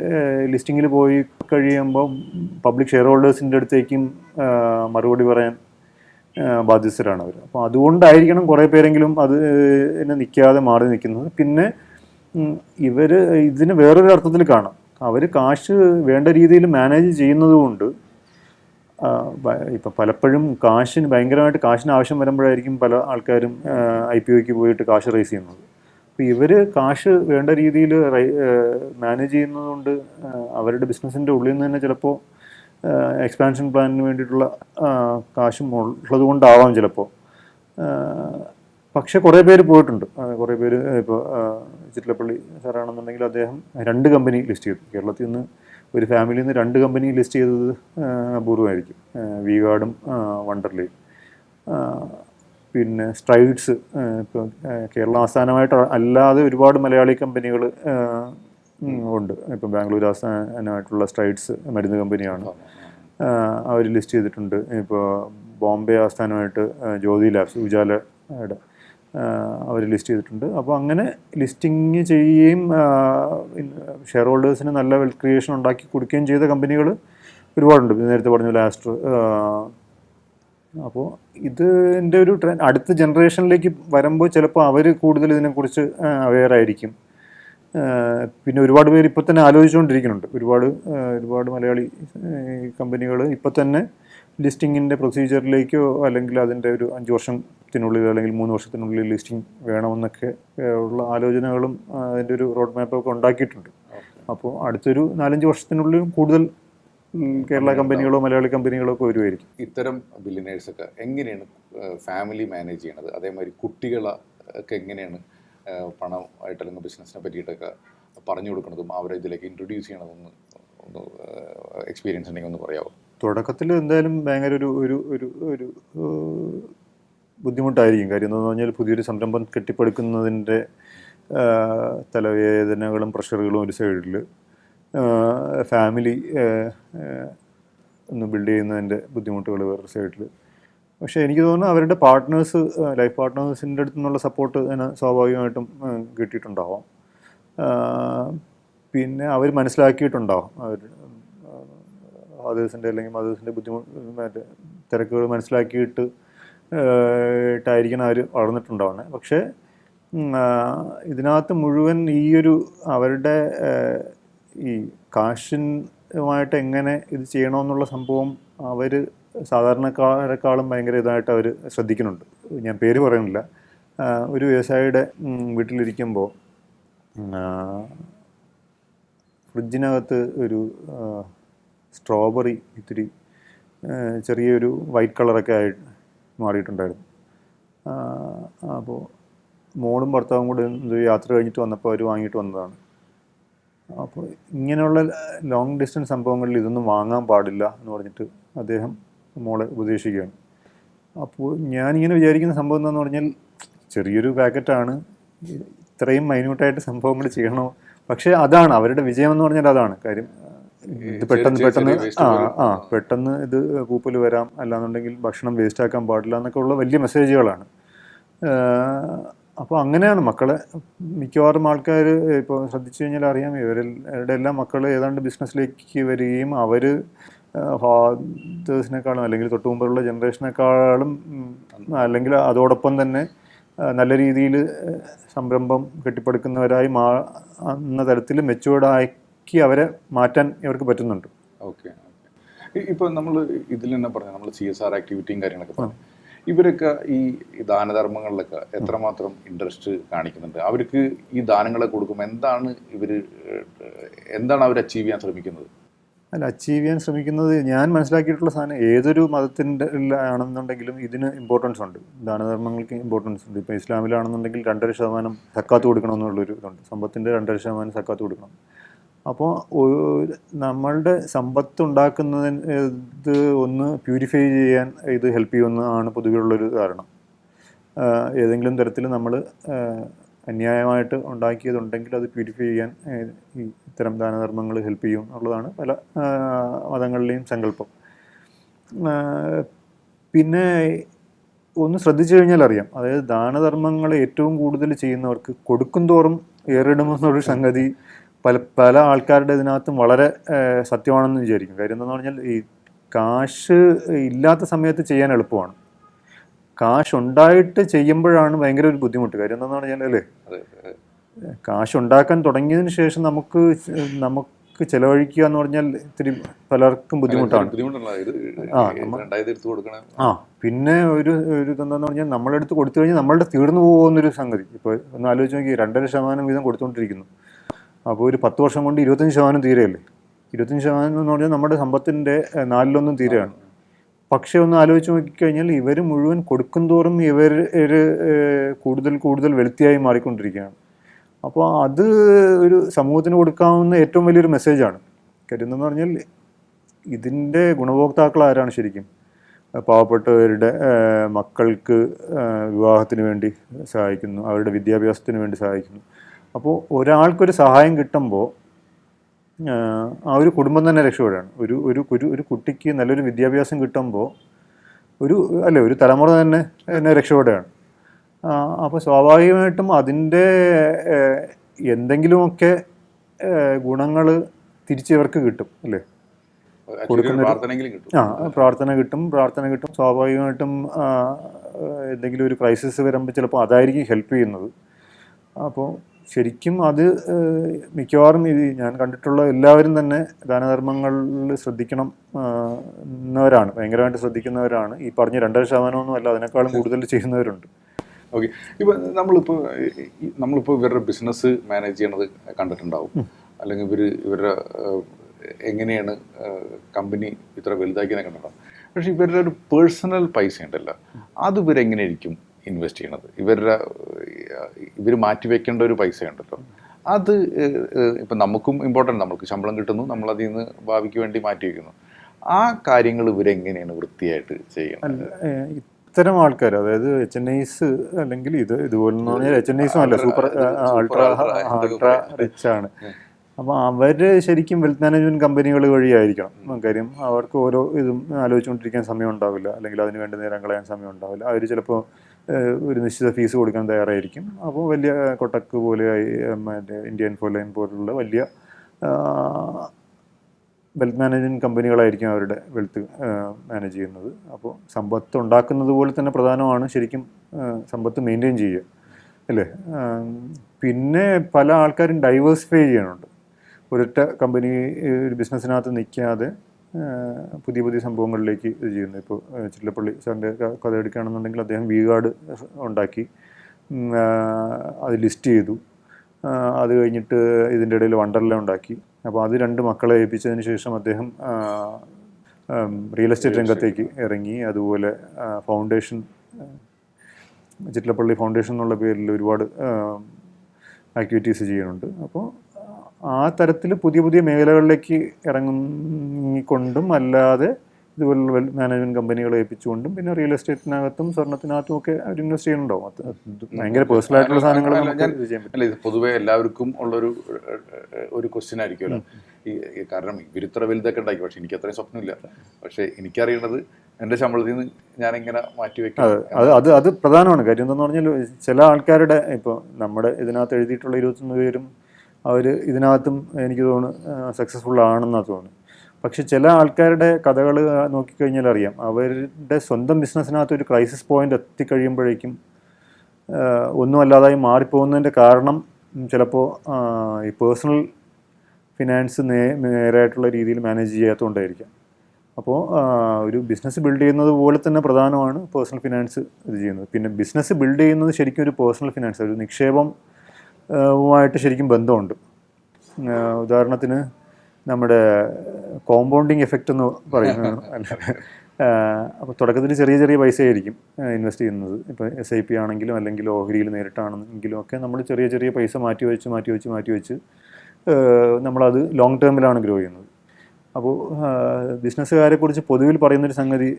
ലിസ്റ്റിങ്ങിൽ പോയി കഴിയുമ്പോൾ പബ്ലിക് ഷെയർ ഹോൾഡേഴ്സിന്റെ അടുത്തേക്കും മറുപടി പറയാൻ ബാധ്യസ്ഥരാണ് അവർ അപ്പോൾ അതുകൊണ്ടായിരിക്കണം കുറേ പേരെങ്കിലും അത് എന്നെ നിൽക്കാതെ മാറി നിൽക്കുന്നത്. പിന്നെ ഇവർ ഇതിന് വേറൊരു അർത്ഥത്തിൽ കാണാം. അവർ കാശ് വേണ്ട രീതിയിൽ മാനേജ് ചെയ്യുന്നത് കൊണ്ട് ഇപ്പം പലപ്പോഴും കാശിന് ഭയങ്കരമായിട്ട് കാശിന് ആവശ്യം വരുമ്പോഴായിരിക്കും പല ആൾക്കാരും ഐ പി ഒക്ക് പോയിട്ട് കാശ് റേസ് ചെയ്യുന്നത്. അപ്പോൾ ഇവർ കാശ് വേണ്ട രീതിയിൽ മാനേജ് ചെയ്യുന്നതുകൊണ്ട് അവരുടെ ബിസിനസ്സിന്റെ ഉള്ളിൽ നിന്ന് തന്നെ ചിലപ്പോൾ എക്സ്പാൻഷൻ പ്ലാനിന് വേണ്ടിയിട്ടുള്ള കാശും ഉള്ളത് കൊണ്ടാവാം ചിലപ്പോൾ പക്ഷേ കുറേ പേര് പോയിട്ടുണ്ട്. കുറേ പേര് ഇപ്പോൾ ചിറ്റിലപ്പള്ളി സാറാണെന്നുണ്ടെങ്കിൽ അദ്ദേഹം രണ്ട് കമ്പനി ലിസ്റ്റ് ചെയ്തു. കേരളത്തിൽ നിന്ന് ഒരു ഫാമിലിയിൽ നിന്ന് രണ്ട് കമ്പനി ലിസ്റ്റ് ചെയ്തത് അപൂർവമായിരിക്കും. വി ഗാർഡും വണ്ടർലയും പിന്നെ സ്ട്രൈഡ്സ് ഇപ്പോൾ കേരള ആസ്ഥാനമായിട്ട് അല്ലാതെ ഒരുപാട് മലയാളി കമ്പനികൾ ഉണ്ട്. ഇപ്പം ബാംഗ്ലൂർ ആസ്ഥാനമായിട്ടുള്ള സ്ട്രൈഡ്സ് മരുന്ന് കമ്പനിയാണ്. അവർ ലിസ്റ്റ് ചെയ്തിട്ടുണ്ട്. ഇപ്പോൾ ബോംബെ ആസ്ഥാനമായിട്ട് ജ്യോതി ലാബ്സ് ഉജാലയുടെ അവർ ലിസ്റ്റ് ചെയ്തിട്ടുണ്ട്. അപ്പോൾ അങ്ങനെ ലിസ്റ്റിങ് ചെയ്യുകയും ഷെയർ ഹോൾഡേഴ്സിന് നല്ല വെൽത്ത് ക്രിയേഷൻ ഉണ്ടാക്കി കൊടുക്കുകയും ചെയ്ത കമ്പനികൾ ഒരുപാടുണ്ട്. നേരത്തെ പറഞ്ഞ ലാസ്റ്റർ അപ്പോൾ ഇത് ഇതിന്റെ ഒരു ട്രെൻഡ് അടുത്ത ജനറേഷനിലേക്ക് വരുമ്പോൾ ചിലപ്പോൾ അവർ കൂടുതൽ ഇതിനെക്കുറിച്ച് അവെയർ ആയിരിക്കും. പിന്നെ ഒരുപാട് പേര് ഇപ്പോൾ തന്നെ ആലോചിച്ചുകൊണ്ടിരിക്കുന്നുണ്ട്. ഒരുപാട് ഒരുപാട് മലയാളി കമ്പനികൾ ഇപ്പോൾ തന്നെ ലിസ്റ്റിങ്ങിന്റെ പ്രൊസീജിയറിലേക്കോ അല്ലെങ്കിൽ അതിന്റെ ഒരു അഞ്ച് വർഷത്തിനുള്ളിൽ അല്ലെങ്കിൽ മൂന്ന് വർഷത്തിനുള്ളിൽ ലിസ്റ്റിംഗ് വേണമെന്നൊക്കെ ഉള്ള ആലോചനകളും അതിന്റെ ഒരു റോഡ് മാപ്പൊക്കെ ഉണ്ടാക്കിയിട്ടുണ്ട്. അപ്പോൾ അടുത്തൊരു നാലഞ്ച് വർഷത്തിനുള്ളിൽ കൂടുതൽ കേരള കമ്പനികളോ മലയാളി കമ്പനികളോ ഒക്കെ വരുമായിരിക്കും ഇത്തരം ബില്ലിനേഴ്സൊക്കെ എങ്ങനെയാണ് ഫാമിലി മാനേജ് ചെയ്യണത്? അതേമാതിരി കുട്ടികളൊക്കെ എങ്ങനെയാണ് പണമായിട്ട് അല്ലെങ്കിൽ ബിസിനസ്സിനെ പറ്റിയിട്ടൊക്കെ പറഞ്ഞു കൊടുക്കുന്നതും അവരെ ഇതിലേക്ക് ഇൻട്രൊഡ്യൂസ് ചെയ്യണതൊന്ന് ഒന്ന് എക്സ്പീരിയൻസ് ഉണ്ടെങ്കിൽ ഒന്ന് പറയാമോ തുടക്കത്തിൽ എന്തായാലും ഭയങ്കര ഒരു ഒരു ഒരു ഒരു ബുദ്ധിമുട്ടായിരിക്കും. കാര്യം എന്താണെന്ന് പറഞ്ഞാൽ പുതിയൊരു സംരംഭം കെട്ടിപ്പടുക്കുന്നതിന്റെ തലവേദനകളും പ്രഷറുകളും ഒരു സൈഡിൽ ഫാമിലി ഒന്ന് ബിൽഡ് ചെയ്യുന്നതിന്റെ ബുദ്ധിമുട്ടുകൾ വേറൊരു സൈഡിൽ പക്ഷേ എനിക്ക് തോന്നുന്നു അവരുടെ പാർട്ട്നേഴ്സ് ലൈഫ് പാർട്ട്നേഴ്സിന്റെ അടുത്തു നിന്നുള്ള സപ്പോർട്ട് അതിന് സ്വാഭാവികമായിട്ടും കിട്ടിയിട്ടുണ്ടാവാം. പിന്നെ അവർ മനസ്സിലാക്കിയിട്ടുണ്ടാവും. അവർ ഫാദേഴ്സിന്റെ അല്ലെങ്കിൽ മദേഴ്സിന്റെ ബുദ്ധിമുട്ട് മറ്റേ തിരക്കുകൾ മനസ്സിലാക്കിയിട്ട് ട്ടായിരിക്കണം അവർ വളർന്നിട്ടുണ്ടാവുന്നത് പക്ഷേ ഇതിനകത്ത് മുഴുവൻ ഈ ഒരു അവരുടെ ഈ കാശിനുമായിട്ട് എങ്ങനെ ഇത് ചെയ്യണമെന്നുള്ള സംഭവം അവർ സാധാരണക്കാരെക്കാളും ഭയങ്കര ഇതായിട്ട് അവർ ശ്രദ്ധിക്കുന്നുണ്ട്. ഞാൻ പേര് പറയുന്നില്ല. ഒരു വ്യവസായിയുടെ വീട്ടിലിരിക്കുമ്പോൾ ഫ്രിഡ്ജിനകത്ത് ഒരു സ്ട്രോബെറി ഇത്തിരി ചെറിയൊരു വൈറ്റ് കളറൊക്കെ ആയി മാറിയിട്ടുണ്ടായിരുന്നു. അപ്പോൾ മോളും ഭർത്താവും കൂടെ യാത്ര കഴിഞ്ഞിട്ട് വന്നപ്പോൾ അവർ വാങ്ങിയിട്ട് വന്നതാണ്. അപ്പോൾ ഇങ്ങനെയുള്ള ലോങ് ഡിസ്റ്റൻസ് സംഭവങ്ങളിൽ ഇതൊന്നും വാങ്ങാൻ പാടില്ല എന്ന് പറഞ്ഞിട്ട് അദ്ദേഹം മോളെ ഉപദേശിക്കുകയാണ്. അപ്പോൾ ഞാനിങ്ങനെ വിചാരിക്കുന്ന സംഭവം എന്താണെന്ന് പറഞ്ഞാൽ ചെറിയൊരു പാക്കറ്റാണ്. ഇത്രയും മൈന്യൂട്ടായിട്ട് സംഭവങ്ങൾ ചെയ്യണോ? പക്ഷേ അതാണ് അവരുടെ വിജയം എന്ന് പറഞ്ഞാൽ അതാണ്. കാര്യം ഇത് പെട്ടെന്ന് പെട്ടെന്ന് ആ ആ പെട്ടെന്ന് ഇത് പൂപ്പൽ വരാം. അല്ലാന്നുണ്ടെങ്കിൽ ഭക്ഷണം വേസ്റ്റ് ആക്കാൻ പാടില്ല എന്നൊക്കെ ഉള്ള വലിയ മെസ്സേജുകളാണ് അപ്പോൾ അങ്ങനെയാണ് മക്കളെ. മിക്കവാറും ആൾക്കാർ ഇപ്പോൾ ശ്രദ്ധിച്ചു കഴിഞ്ഞാൽ അറിയാം ഇവരുടെ എല്ലാ മക്കൾ ഏതാണ്ട് ബിസിനസ്സിലേക്ക് വരികയും അവർ ഫാദേഴ്സിനേക്കാളും അല്ലെങ്കിൽ തൊട്ട് മുമ്പുള്ള ജനറേഷനേക്കാളും അല്ലെങ്കിൽ അതോടൊപ്പം തന്നെ നല്ല രീതിയിൽ സംരംഭം കെട്ടിപ്പടുക്കുന്നവരായി മാ എന്ന തരത്തിൽ മെച്ചുവേർഡാക്കി അവരെ മാറ്റാൻ ഇവർക്ക് പറ്റുന്നുണ്ട്. ഓക്കെ ഇപ്പോൾ നമ്മൾ ഇതിൽ തന്നെ പറഞ്ഞു നമ്മൾ സി എസ് ആർ ആക്ടിവിറ്റിയും കാര്യങ്ങളൊക്കെ പറഞ്ഞു ഇവരൊക്കെ ഈ ദാനധർമ്മങ്ങളിലൊക്കെ എത്രമാത്രം ഇൻട്രസ്റ്റ് കാണിക്കുന്നുണ്ട്? അവർക്ക് ഈ ദാനങ്ങളെ കൊടുക്കുമ്പോൾ എന്താണ് ഇവർ എന്താണ് അവർ അച്ചീവ് ചെയ്യാൻ ശ്രമിക്കുന്നത്? അല്ല അച്ചീവ് ചെയ്യാൻ ശ്രമിക്കുന്നത് ഞാൻ മനസ്സിലാക്കിയിട്ടുള്ള സാധനം ഏതൊരു മതത്തിന്റെ ആണെന്നുണ്ടെങ്കിലും ഇതിന് ഇമ്പോർട്ടൻസ് ഉണ്ട്. ദാനധർമ്മങ്ങൾക്ക് ഇമ്പോർട്ടൻസ് ഉണ്ട്. ഇപ്പോൾ ഇസ്ലാമിലാണെന്നുണ്ടെങ്കിൽ രണ്ടര ശതമാനം സക്കാത്ത് കൊടുക്കണം എന്നുള്ളൊരു ഇതുണ്ട്. സമ്പത്തിന്റെ രണ്ടര ശതമാനം സക്കാത്ത് കൊടുക്കണം. അപ്പോൾ നമ്മളുടെ സമ്പത്ത് ഉണ്ടാക്കുന്നതിന് ഇത് ഒന്ന് പ്യൂരിഫൈ ചെയ്യാൻ ഇത് ഹെൽപ്പ് ചെയ്യുമെന്നാണ് പൊതുവെയുള്ളൊരു കാരണം. ഏതെങ്കിലും തരത്തിൽ നമ്മൾ അന്യായമായിട്ട് ഉണ്ടാക്കിയതുണ്ടെങ്കിൽ അത് പ്യൂരിഫൈ ചെയ്യാൻ ഈ ഇത്തരം ദാനധർമ്മങ്ങൾ ഹെൽപ്പ് ചെയ്യും എന്നുള്ളതാണ് പല മതങ്ങളിലെയും സങ്കല്പം. പിന്നെ ഒന്ന് ശ്രദ്ധിച്ചു കഴിഞ്ഞാൽ അറിയാം. അതായത് ദാനധർമ്മങ്ങൾ ഏറ്റവും കൂടുതൽ ചെയ്യുന്നവർക്ക് കൊടുക്കും തോറും ഏറിടുമെന്നൊരു സംഗതി പല പല ആൾക്കാരുടെ ഇതിനകത്തും വളരെ സത്യമാണെന്ന് വിചാരിക്കും. കാര്യം എന്താണെന്ന് പറഞ്ഞാൽ ഈ കാശ് ഇല്ലാത്ത സമയത്ത് ചെയ്യാൻ എളുപ്പമാണ്. കാശ് ഉണ്ടായിട്ട് ചെയ്യുമ്പോഴാണ് ഭയങ്കര ഒരു ബുദ്ധിമുട്ട്. കാര്യം എന്താണെന്ന് പറഞ്ഞാൽ അല്ലേ അതെ. കാശ് ഉണ്ടാക്കാൻ തുടങ്ങിയതിന് ശേഷം നമുക്ക് നമുക്ക് ചെലവഴിക്കുക എന്ന് പറഞ്ഞാൽ ഇത്തിരി പലർക്കും ബുദ്ധിമുട്ടാണ്. ആ പിന്നെ ഒരു ഒരു ഇതെന്താന്ന് പറഞ്ഞാൽ നമ്മളെടുത്ത് കൊടുത്തു കഴിഞ്ഞാൽ നമ്മളുടെ തീർന്നു പോകുന്നൊരു സംഗതി. ഇപ്പോൾ ഒന്ന് ആലോചിച്ച് നോക്കി രണ്ടര ശതമാനം വീതം കൊടുത്തുകൊണ്ടിരിക്കുന്നു അപ്പോൾ ഒരു പത്ത് വർഷം കൊണ്ട് ഇരുപത്തഞ്ച് ശതമാനം തീരെയല്ലേ? ഇരുപത്തഞ്ച് ശതമാനം എന്ന് പറഞ്ഞാൽ നമ്മുടെ സമ്പത്തിന്റെ നാലിലൊന്നും തീരെയാണ്. പക്ഷേ ഒന്ന് ആലോചിച്ച് നോക്കിക്കഴിഞ്ഞാൽ ഇവർ മുഴുവൻ കൊടുക്കും തോറും ഇവർ കൂടുതൽ കൂടുതൽ വെളുത്തിയായി മാറിക്കൊണ്ടിരിക്കുകയാണ്. അപ്പോൾ അത് ഒരു സമൂഹത്തിന് കൊടുക്കാവുന്ന ഏറ്റവും വലിയൊരു മെസ്സേജാണ്. കരുതെന്ന് പറഞ്ഞാൽ ഇതിന്റെ ഗുണഭോക്താക്കൾ ആരാണ് ശരിക്കും? പാവപ്പെട്ടവരുടെ മക്കൾക്ക് വിവാഹത്തിന് വേണ്ടി സഹായിക്കുന്നു അവരുടെ വിദ്യാഭ്യാസത്തിന് വേണ്ടി സഹായിക്കുന്നു. അപ്പോൾ ഒരാൾക്കൊരു സഹായം കിട്ടുമ്പോൾ ആ ഒരു കുടുംബം തന്നെ രക്ഷപ്പെടുകയാണ്. ഒരു ഒരു ഒരു ഒരു കുട്ടിക്ക് നല്ലൊരു വിദ്യാഭ്യാസം കിട്ടുമ്പോൾ ഒരു അല്ലേ ഒരു തലമുറ തന്നെ എന്നെ രക്ഷപ്പെടുകയാണ്. അപ്പോൾ സ്വാഭാവികമായിട്ടും അതിന്റെ എന്തെങ്കിലുമൊക്കെ ഗുണങ്ങൾ തിരിച്ചിവർക്ക് കിട്ടും അല്ലേ? കൊടുക്കുന്ന ആ പ്രാർത്ഥന കിട്ടും. പ്രാർത്ഥന കിട്ടും. സ്വാഭാവികമായിട്ടും എന്തെങ്കിലും ഒരു ക്രൈസിസ് വരുമ്പോൾ ചിലപ്പോൾ അതായിരിക്കും ഹെൽപ്പ് ചെയ്യുന്നത്. അപ്പോൾ ശരിക്കും അത് മിക്കവാറും ഇത് ഞാൻ കണ്ടിട്ടുള്ള എല്ലാവരും തന്നെ ദാനധർമ്മങ്ങളിൽ ശ്രദ്ധിക്കണം എന്നവരാണ് ഭയങ്കരമായിട്ട് ശ്രദ്ധിക്കുന്നവരാണ്. ഈ പറഞ്ഞ രണ്ടര ശതമാനമൊന്നും അല്ല അതിനേക്കാളും കൂടുതൽ ചെയ്യുന്നവരുണ്ട്. ഓക്കെ. ഇപ്പൊ നമ്മളിപ്പോ നമ്മളിപ്പോൾ ഈ- നമ്മളിപ്പോ ഇവരുടെ ബിസിനസ് മാനേജ് ചെയ്യണത് കണ്ടിട്ടുണ്ടാവും. അല്ലെങ്കിൽ ഇവർ ഇവരുടെ എങ്ങനെയാണ് കമ്പനി ഇത്ര വലുതാക്കിയെന്ന് കണ്ടിട്ടുണ്ടാവും. പക്ഷെ ഇവരുടെ ഒരു പേഴ്സണൽ പൈസ ഉണ്ടല്ലോ. അത് ഇവരെങ്ങനെയായിരിക്കും ഇൻവെസ്റ്റ് ചെയ്യണത്. ഇവരുടെ ഇവർ മാറ്റിവെക്കേണ്ട ഒരു പൈസ ഉണ്ടല്ലോ അത് ഇപ്പം നമുക്കും ഇമ്പോർട്ടന്റ് നമുക്ക് ശമ്പളം കിട്ടുന്നു നമ്മൾ അതിൽ നിന്ന് ഭാവിക്ക് വേണ്ടി മാറ്റി വെക്കുന്നു. ആ കാര്യങ്ങൾ ഇവരെങ്ങനെയാണ് വൃത്തിയായിട്ട് ചെയ്യുന്നത് ഇത്തരം ആൾക്കാർ അതായത് എച്ച് എൻ ഐസ് അല്ലെങ്കിൽ ഇത് ഇതുപോലെ എച്ച് എൻ ഐസും അല്ല സൂപ്പർ അൾട്രാ അൾട്രാ റിച്ച് ആണ്. അപ്പോൾ അവർ ശരിക്കും വെൽത്ത് മാനേജ്മെന്റ് കമ്പനികൾ വഴിയായിരിക്കണം. കാര്യം അവർക്ക് ഓരോ ഇതും ആലോചിച്ചുകൊണ്ടിരിക്കാൻ സമയം ഉണ്ടാവില്ല. അല്ലെങ്കിൽ അതിന് വേണ്ടി നേരം കളയാൻ സമയം ഉണ്ടാവില്ല. അവർ ചിലപ്പോൾ ഒരു നിശ്ചിത ഫീസ് കൊടുക്കാൻ തയ്യാറായിരിക്കും. അപ്പോൾ വലിയ കൊട്ടക്ക് പോലെ മറ്റേ ഇന്ത്യൻ ഫോർലൈൻ പോലുള്ള വലിയ വെൽത്ത് മാനേജ്മെന്റ് കമ്പനികളായിരിക്കും അവരുടെ വെൽത്ത് മാനേജ് ചെയ്യുന്നത്. അപ്പോൾ സമ്പത്ത് ഉണ്ടാക്കുന്നത് പോലെ തന്നെ പ്രധാനമാണ് ശരിക്കും സമ്പത്ത് മെയിന്റെയിൻ ചെയ്യുക. അല്ലേ? പിന്നെ പല ആൾക്കാരും ഡൈവേഴ്സിഫൈ ചെയ്യാനുണ്ട്. ഒരൊറ്റ കമ്പനി ഒരു ബിസിനസ്സിനകത്ത് നിൽക്കാതെ പുതിയ പുതിയ സംഭവങ്ങളിലേക്ക് ഇത് ചെയ്യുന്നത് ഇപ്പോൾ ചില്ലപ്പള്ളി സാറിന്റെ കഥ എടുക്കുകയാണെന്നുണ്ടെങ്കിൽ അദ്ദേഹം വി ഗാർഡ് ഉണ്ടാക്കി അത് ലിസ്റ്റ് ചെയ്തു. അത് കഴിഞ്ഞിട്ട് ഇതിന്റെ ഇടയിൽ വണ്ടർല ഉണ്ടാക്കി. അപ്പോൾ അത് രണ്ട് മക്കളെ ഏൽപ്പിച്ചതിന് ശേഷം അദ്ദേഹം റിയൽ എസ്റ്റേറ്റ് രംഗത്തേക്ക് ഇറങ്ങി. അതുപോലെ ഫൗണ്ടേഷൻ ചിറ്റലപ്പള്ളി ഫൗണ്ടേഷൻ എന്നുള്ള പേരിൽ ഒരുപാട് ആക്ടിവിറ്റീസ് ചെയ്യുന്നുണ്ട്. അപ്പോൾ ആ തരത്തിൽ പുതിയ പുതിയ മേഖലകളിലേക്ക് ഇറങ്ങിക്കൊണ്ടും അല്ലാതെ ഇതുപോലുള്ള വെൽ മാനേജ്മെന്റ് കമ്പനികളെ ഏൽപ്പിച്ചുകൊണ്ടും പിന്നെ റിയൽ എസ്റ്റേറ്റിനകത്തും സ്വർണത്തിനകത്തും ഒക്കെ അവർ ഇൻവെസ്റ്റ് ചെയ്യുന്നുണ്ടാവും അത് ഭയങ്കര പേഴ്സണൽ ആയിട്ടുള്ള സാധനങ്ങൾ അല്ല, ഇത് പൊതുവെ എല്ലാവർക്കും ഉള്ളൊരു ഒരു ക്വസ്റ്റ്യൻ ആയിരിക്കുമല്ലോ. ഈ കാരണം ഇവരിത്ര വലുതൊക്കെ ഉണ്ടാക്കി പക്ഷെ എനിക്ക് അത്രയും സ്വപ്നമില്ല. പക്ഷെ എനിക്കറിയേണ്ടത് എന്റെ ശമ്പളത്തിൽ നിന്ന് ഞാൻ ഇങ്ങനെ മാറ്റി വെക്കും. അത് അത് അത് പ്രധാനമാണ്. കാര്യം എന്താണെന്ന് പറഞ്ഞാൽ ചില ആൾക്കാരുടെ ഇപ്പോൾ നമ്മുടെ ഇതിനകത്ത് എഴുതിയിട്ടുള്ള ഇരുപത്തൊന്ന് പേരും അവർ ഇതിനകത്തും എനിക്ക് തോന്നുന്നു സക്സസ്ഫുൾ ആണെന്നാണ് തോന്നുന്നു. പക്ഷെ ചില ആൾക്കാരുടെ കഥകൾ നോക്കിക്കഴിഞ്ഞാൽ അറിയാം. അവരുടെ സ്വന്തം ബിസിനസ്സിനകത്ത് ഒരു ക്രൈസിസ് പോയിന്റ് എത്തിക്കഴിയുമ്പോഴേക്കും ഒന്നും അല്ലാതായി മാറിപ്പോകുന്നതിന്റെ കാരണം ചിലപ്പോൾ ഈ പേഴ്സണൽ ഫിനാൻസ് നേ നേരായിട്ടുള്ള രീതിയിൽ മാനേജ് ചെയ്യാത്തതുകൊണ്ടായിരിക്കാം. അപ്പോൾ ഒരു ബിസിനസ് ബിൽഡ് ചെയ്യുന്നത് പോലെ തന്നെ പ്രധാനമാണ് പേഴ്സണൽ ഫിനാൻസ് ഇത് ചെയ്യുന്നത്. പിന്നെ ബിസിനസ് ബിൽഡ് ചെയ്യുന്നത് ശരിക്കും ഒരു പേഴ്സണൽ ഫിനാൻസ് ഒരു നിക്ഷേപം ആഹ് വുമായിട്ട് ശരിക്കും ബന്ധമുണ്ട്. ഉദാഹരണത്തിന് നമ്മുടെ കോമ്പൗണ്ടിങ് എഫക്റ്റ് എന്ന് പറയുന്നത് അപ്പോൾ തുടക്കത്തിൽ ചെറിയ ചെറിയ പൈസയായിരിക്കും ഇൻവെസ്റ്റ് ചെയ്യുന്നത്. ഇപ്പോൾ എസ് ഐ പി ആണെങ്കിലും അല്ലെങ്കിൽ ഓഹരിയിൽ നേരിട്ടാണെങ്കിലും ഒക്കെ നമ്മൾ ചെറിയ ചെറിയ പൈസ മാറ്റി വെച്ച് മാറ്റി വെച്ച് മാറ്റി വെച്ച് നമ്മളത് ലോങ് ടേമിലാണ് ഗ്രോ ചെയ്യുന്നത്. അപ്പോൾ ബിസിനസ്സുകാരെ കുറിച്ച് പൊതുവിൽ പറയുന്നൊരു സംഗതി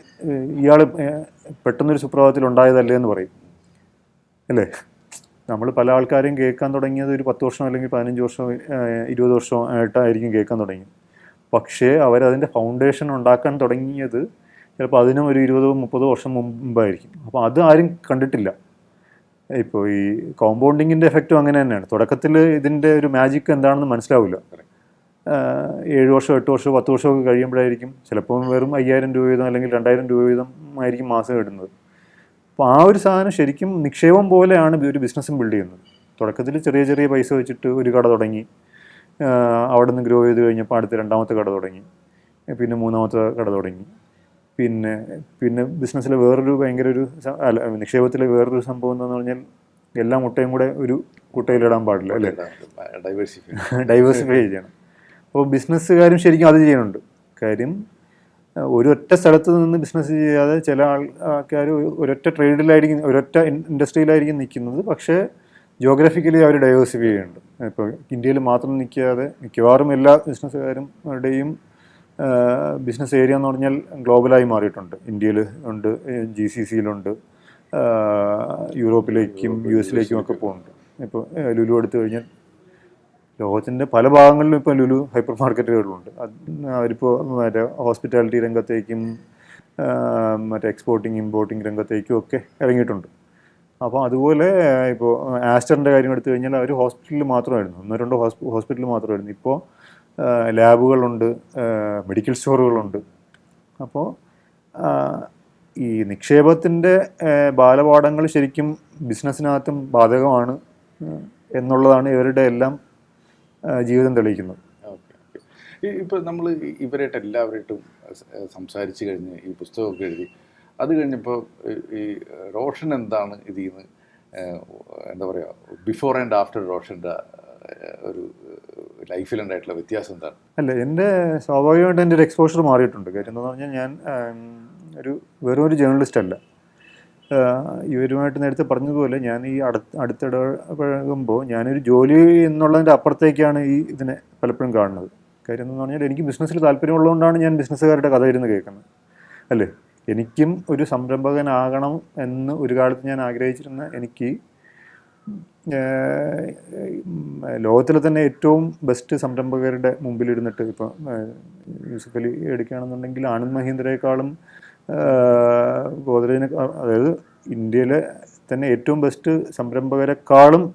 ഇയാൾ പെട്ടെന്നൊരു സുപ്രഭാതത്തിൽ ഉണ്ടായതല്ലേ എന്ന് പറയും. അല്ലേ? നമ്മൾ പല ആൾക്കാരെയും കേൾക്കാൻ തുടങ്ങിയത് ഒരു പത്ത് വർഷം അല്ലെങ്കിൽ പതിനഞ്ച് വർഷം ഇരുപത് വർഷം ആയിട്ടായിരിക്കും കേൾക്കാൻ തുടങ്ങി. പക്ഷേ അവരതിന്റെ ഫൗണ്ടേഷൻ ഉണ്ടാക്കാൻ തുടങ്ങിയത് ചിലപ്പോൾ അതിനും ഒരു ഇരുപതോ മുപ്പതോ വർഷം മുമ്പായിരിക്കും. അപ്പോൾ അത് ആരും കണ്ടിട്ടില്ല. ഇപ്പോൾ ഈ കോമ്പൗണ്ടിങ്ങിന്റെ എഫക്റ്റും അങ്ങനെ തന്നെയാണ്. തുടക്കത്തിൽ ഇതിന്റെ ഒരു മാജിക് എന്താണെന്ന് മനസ്സിലാവില്ല. ഏഴ് വർഷം എട്ട് വർഷം പത്ത് വർഷമൊക്കെ കഴിയുമ്പോഴായിരിക്കും ചിലപ്പോൾ വെറും അയ്യായിരം രൂപ വീതം അല്ലെങ്കിൽ രണ്ടായിരം രൂപ വീതം ആയിരിക്കും മാസം ഇടുന്നത് അപ്പോൾ ആ ഒരു സാധനം ശരിക്കും നിക്ഷേപം പോലെയാണ് ഒരു ബിസിനസ്സും ബിൽഡ് ചെയ്യുന്നത്. തുടക്കത്തിൽ ചെറിയ ചെറിയ പൈസ വെച്ചിട്ട് ഒരു കട തുടങ്ങി. അവിടെ നിന്ന് ഗ്രോ ചെയ്ത് കഴിഞ്ഞപ്പോൾ അടുത്ത രണ്ടാമത്തെ കട തുടങ്ങി. പിന്നെ മൂന്നാമത്തെ കട തുടങ്ങി. പിന്നെ പിന്നെ ബിസിനസ്സിലെ വേറൊരു ഭയങ്കര ഒരു അല്ല നിക്ഷേപത്തിലെ വേറൊരു സംഭവം എന്താണെന്ന് പറഞ്ഞാൽ എല്ലാ മുട്ടയും കൂടെ ഒരു കുട്ടയിലിടാൻ പാടില്ല അല്ലേ? ഡൈവേഴ്സിഫൈ ഡൈവേഴ്സിഫൈ ചെയ്യണം. അപ്പോൾ ബിസിനസ്സുകാരും ശരിക്കും അത് ചെയ്യുന്നുണ്ട്. കാര്യം ഒരൊറ്റ സ്ഥലത്ത് നിന്ന് ബിസിനസ് ചെയ്യാതെ ചില ആൾ ആൾക്കാർ ഒരൊറ്റ ട്രേഡിലായിരിക്കും ഒരൊറ്റ ഇൻഡസ്ട്രിയിലായിരിക്കും നിൽക്കുന്നത്. പക്ഷേ ജോഗ്രഫിക്കലി അവർ ഡൈവേഴ്സിഫൈ ചെയ്യുന്നുണ്ട്. ഇപ്പോൾ ഇന്ത്യയിൽ മാത്രം നിൽക്കാതെ മിക്കവാറും എല്ലാ ബിസിനസ്സുകാരുടെയും ബിസിനസ് ഏരിയ എന്ന് പറഞ്ഞാൽ ഗ്ലോബലായി മാറിയിട്ടുണ്ട്. ഇന്ത്യയിൽ ഉണ്ട് ജി സി സിയിലുണ്ട് യൂറോപ്പിലേക്കും യു എസിലേക്കും ഒക്കെ പോകുന്നുണ്ട്. ഇപ്പോൾ ലുലു എടുത്തു കഴിഞ്ഞാൽ ലോകത്തിന്റെ പല ഭാഗങ്ങളിലും ഇപ്പോൾ ലുലു ഹൈപ്പർ മാർക്കറ്റുകളുണ്ട്. അവരിപ്പോൾ മറ്റേ ഹോസ്പിറ്റാലിറ്റി രംഗത്തേക്കും മറ്റേ എക്സ്പോർട്ടിങ് ഇമ്പോർട്ടിങ് രംഗത്തേക്കും ഒക്കെ ഇറങ്ങിയിട്ടുണ്ട്. അപ്പോൾ അതുപോലെ ഇപ്പോൾ ആസ്റ്ററിന്റെ കാര്യം എടുത്തു കഴിഞ്ഞാൽ അവർ ഹോസ്പിറ്റലിൽ മാത്രമായിരുന്നു. ഒന്നോ രണ്ടോ ഹോസ്പിറ്റലിൽ മാത്രമായിരുന്നു. ഇപ്പോൾ ലാബുകളുണ്ട് മെഡിക്കൽ സ്റ്റോറുകളുണ്ട്. അപ്പോൾ ഈ നിക്ഷേപത്തിന്റെ ബാലപാഠങ്ങൾ ശരിക്കും ബിസിനസ്സിനകത്തും ബാധകമാണ് എന്നുള്ളതാണ് ഇവരുടെ എല്ലാം ജീവിതം തെളിയിക്കുന്നത് ഇപ്പോൾ നമ്മൾ ഇവരായിട്ട് എല്ലാവരായിട്ടും സംസാരിച്ചു കഴിഞ്ഞ് ഈ പുസ്തകമൊക്കെ എഴുതി അത് കഴിഞ്ഞപ്പോൾ ഈ റോഷൻ എന്താണ് ഇതിൽ നിന്ന് എന്താ പറയുക ബിഫോർ ആൻഡ് ആഫ്റ്റർ റോഷന്റെ ഒരു ലൈഫിലുണ്ടായിട്ടുള്ള വ്യത്യാസം എന്താണ്? അല്ല എന്റെ സ്വാഭാവികമായിട്ട് എന്റെ ഒരു എക്സ്പോഷർ മാറിയിട്ടുണ്ട്. കാര്യം എന്താണെന്ന് പറഞ്ഞാൽ ഞാൻ ഒരു വെറും ഒരു ജേർണലിസ്റ്റ് അല്ല. ഇവരുമായിട്ട് നേരത്തെ പറഞ്ഞതുപോലെ ഞാൻ ഈ അടുത്ത് അടുത്തിടപഴകുമ്പോൾ ഞാനൊരു ജോലി എന്നുള്ളതിന്റെ അപ്പുറത്തേക്കാണ് ഈ ഇതിനെ പലപ്പോഴും കാണുന്നത്. കാര്യം എന്ന് പറഞ്ഞാൽ എനിക്ക് ബിസിനസ്സിൽ താല്പര്യമുള്ളതുകൊണ്ടാണ് ഞാൻ ബിസിനസ്സുകാരുടെ കഥ ഇരുന്ന് കേൾക്കുന്നത്. അല്ലേ? എനിക്കും ഒരു സംരംഭകനാകണം എന്ന് ഒരു കാലത്ത് ഞാൻ ആഗ്രഹിച്ചിരുന്ന എനിക്ക് ലോകത്തിലെ തന്നെ ഏറ്റവും ബെസ്റ്റ് സംരംഭകരുടെ മുമ്പിലിരുന്നിട്ട് ഇപ്പം യൂസഫലി എടുക്കുകയാണെന്നുണ്ടെങ്കിൽ ആനന്ദ് മഹീന്ദ്രയെക്കാളും ഗോദ്രേജിനെ അതായത് ഇന്ത്യയിലെ തന്നെ ഏറ്റവും ബെസ്റ്റ് സംരംഭകരെക്കാളും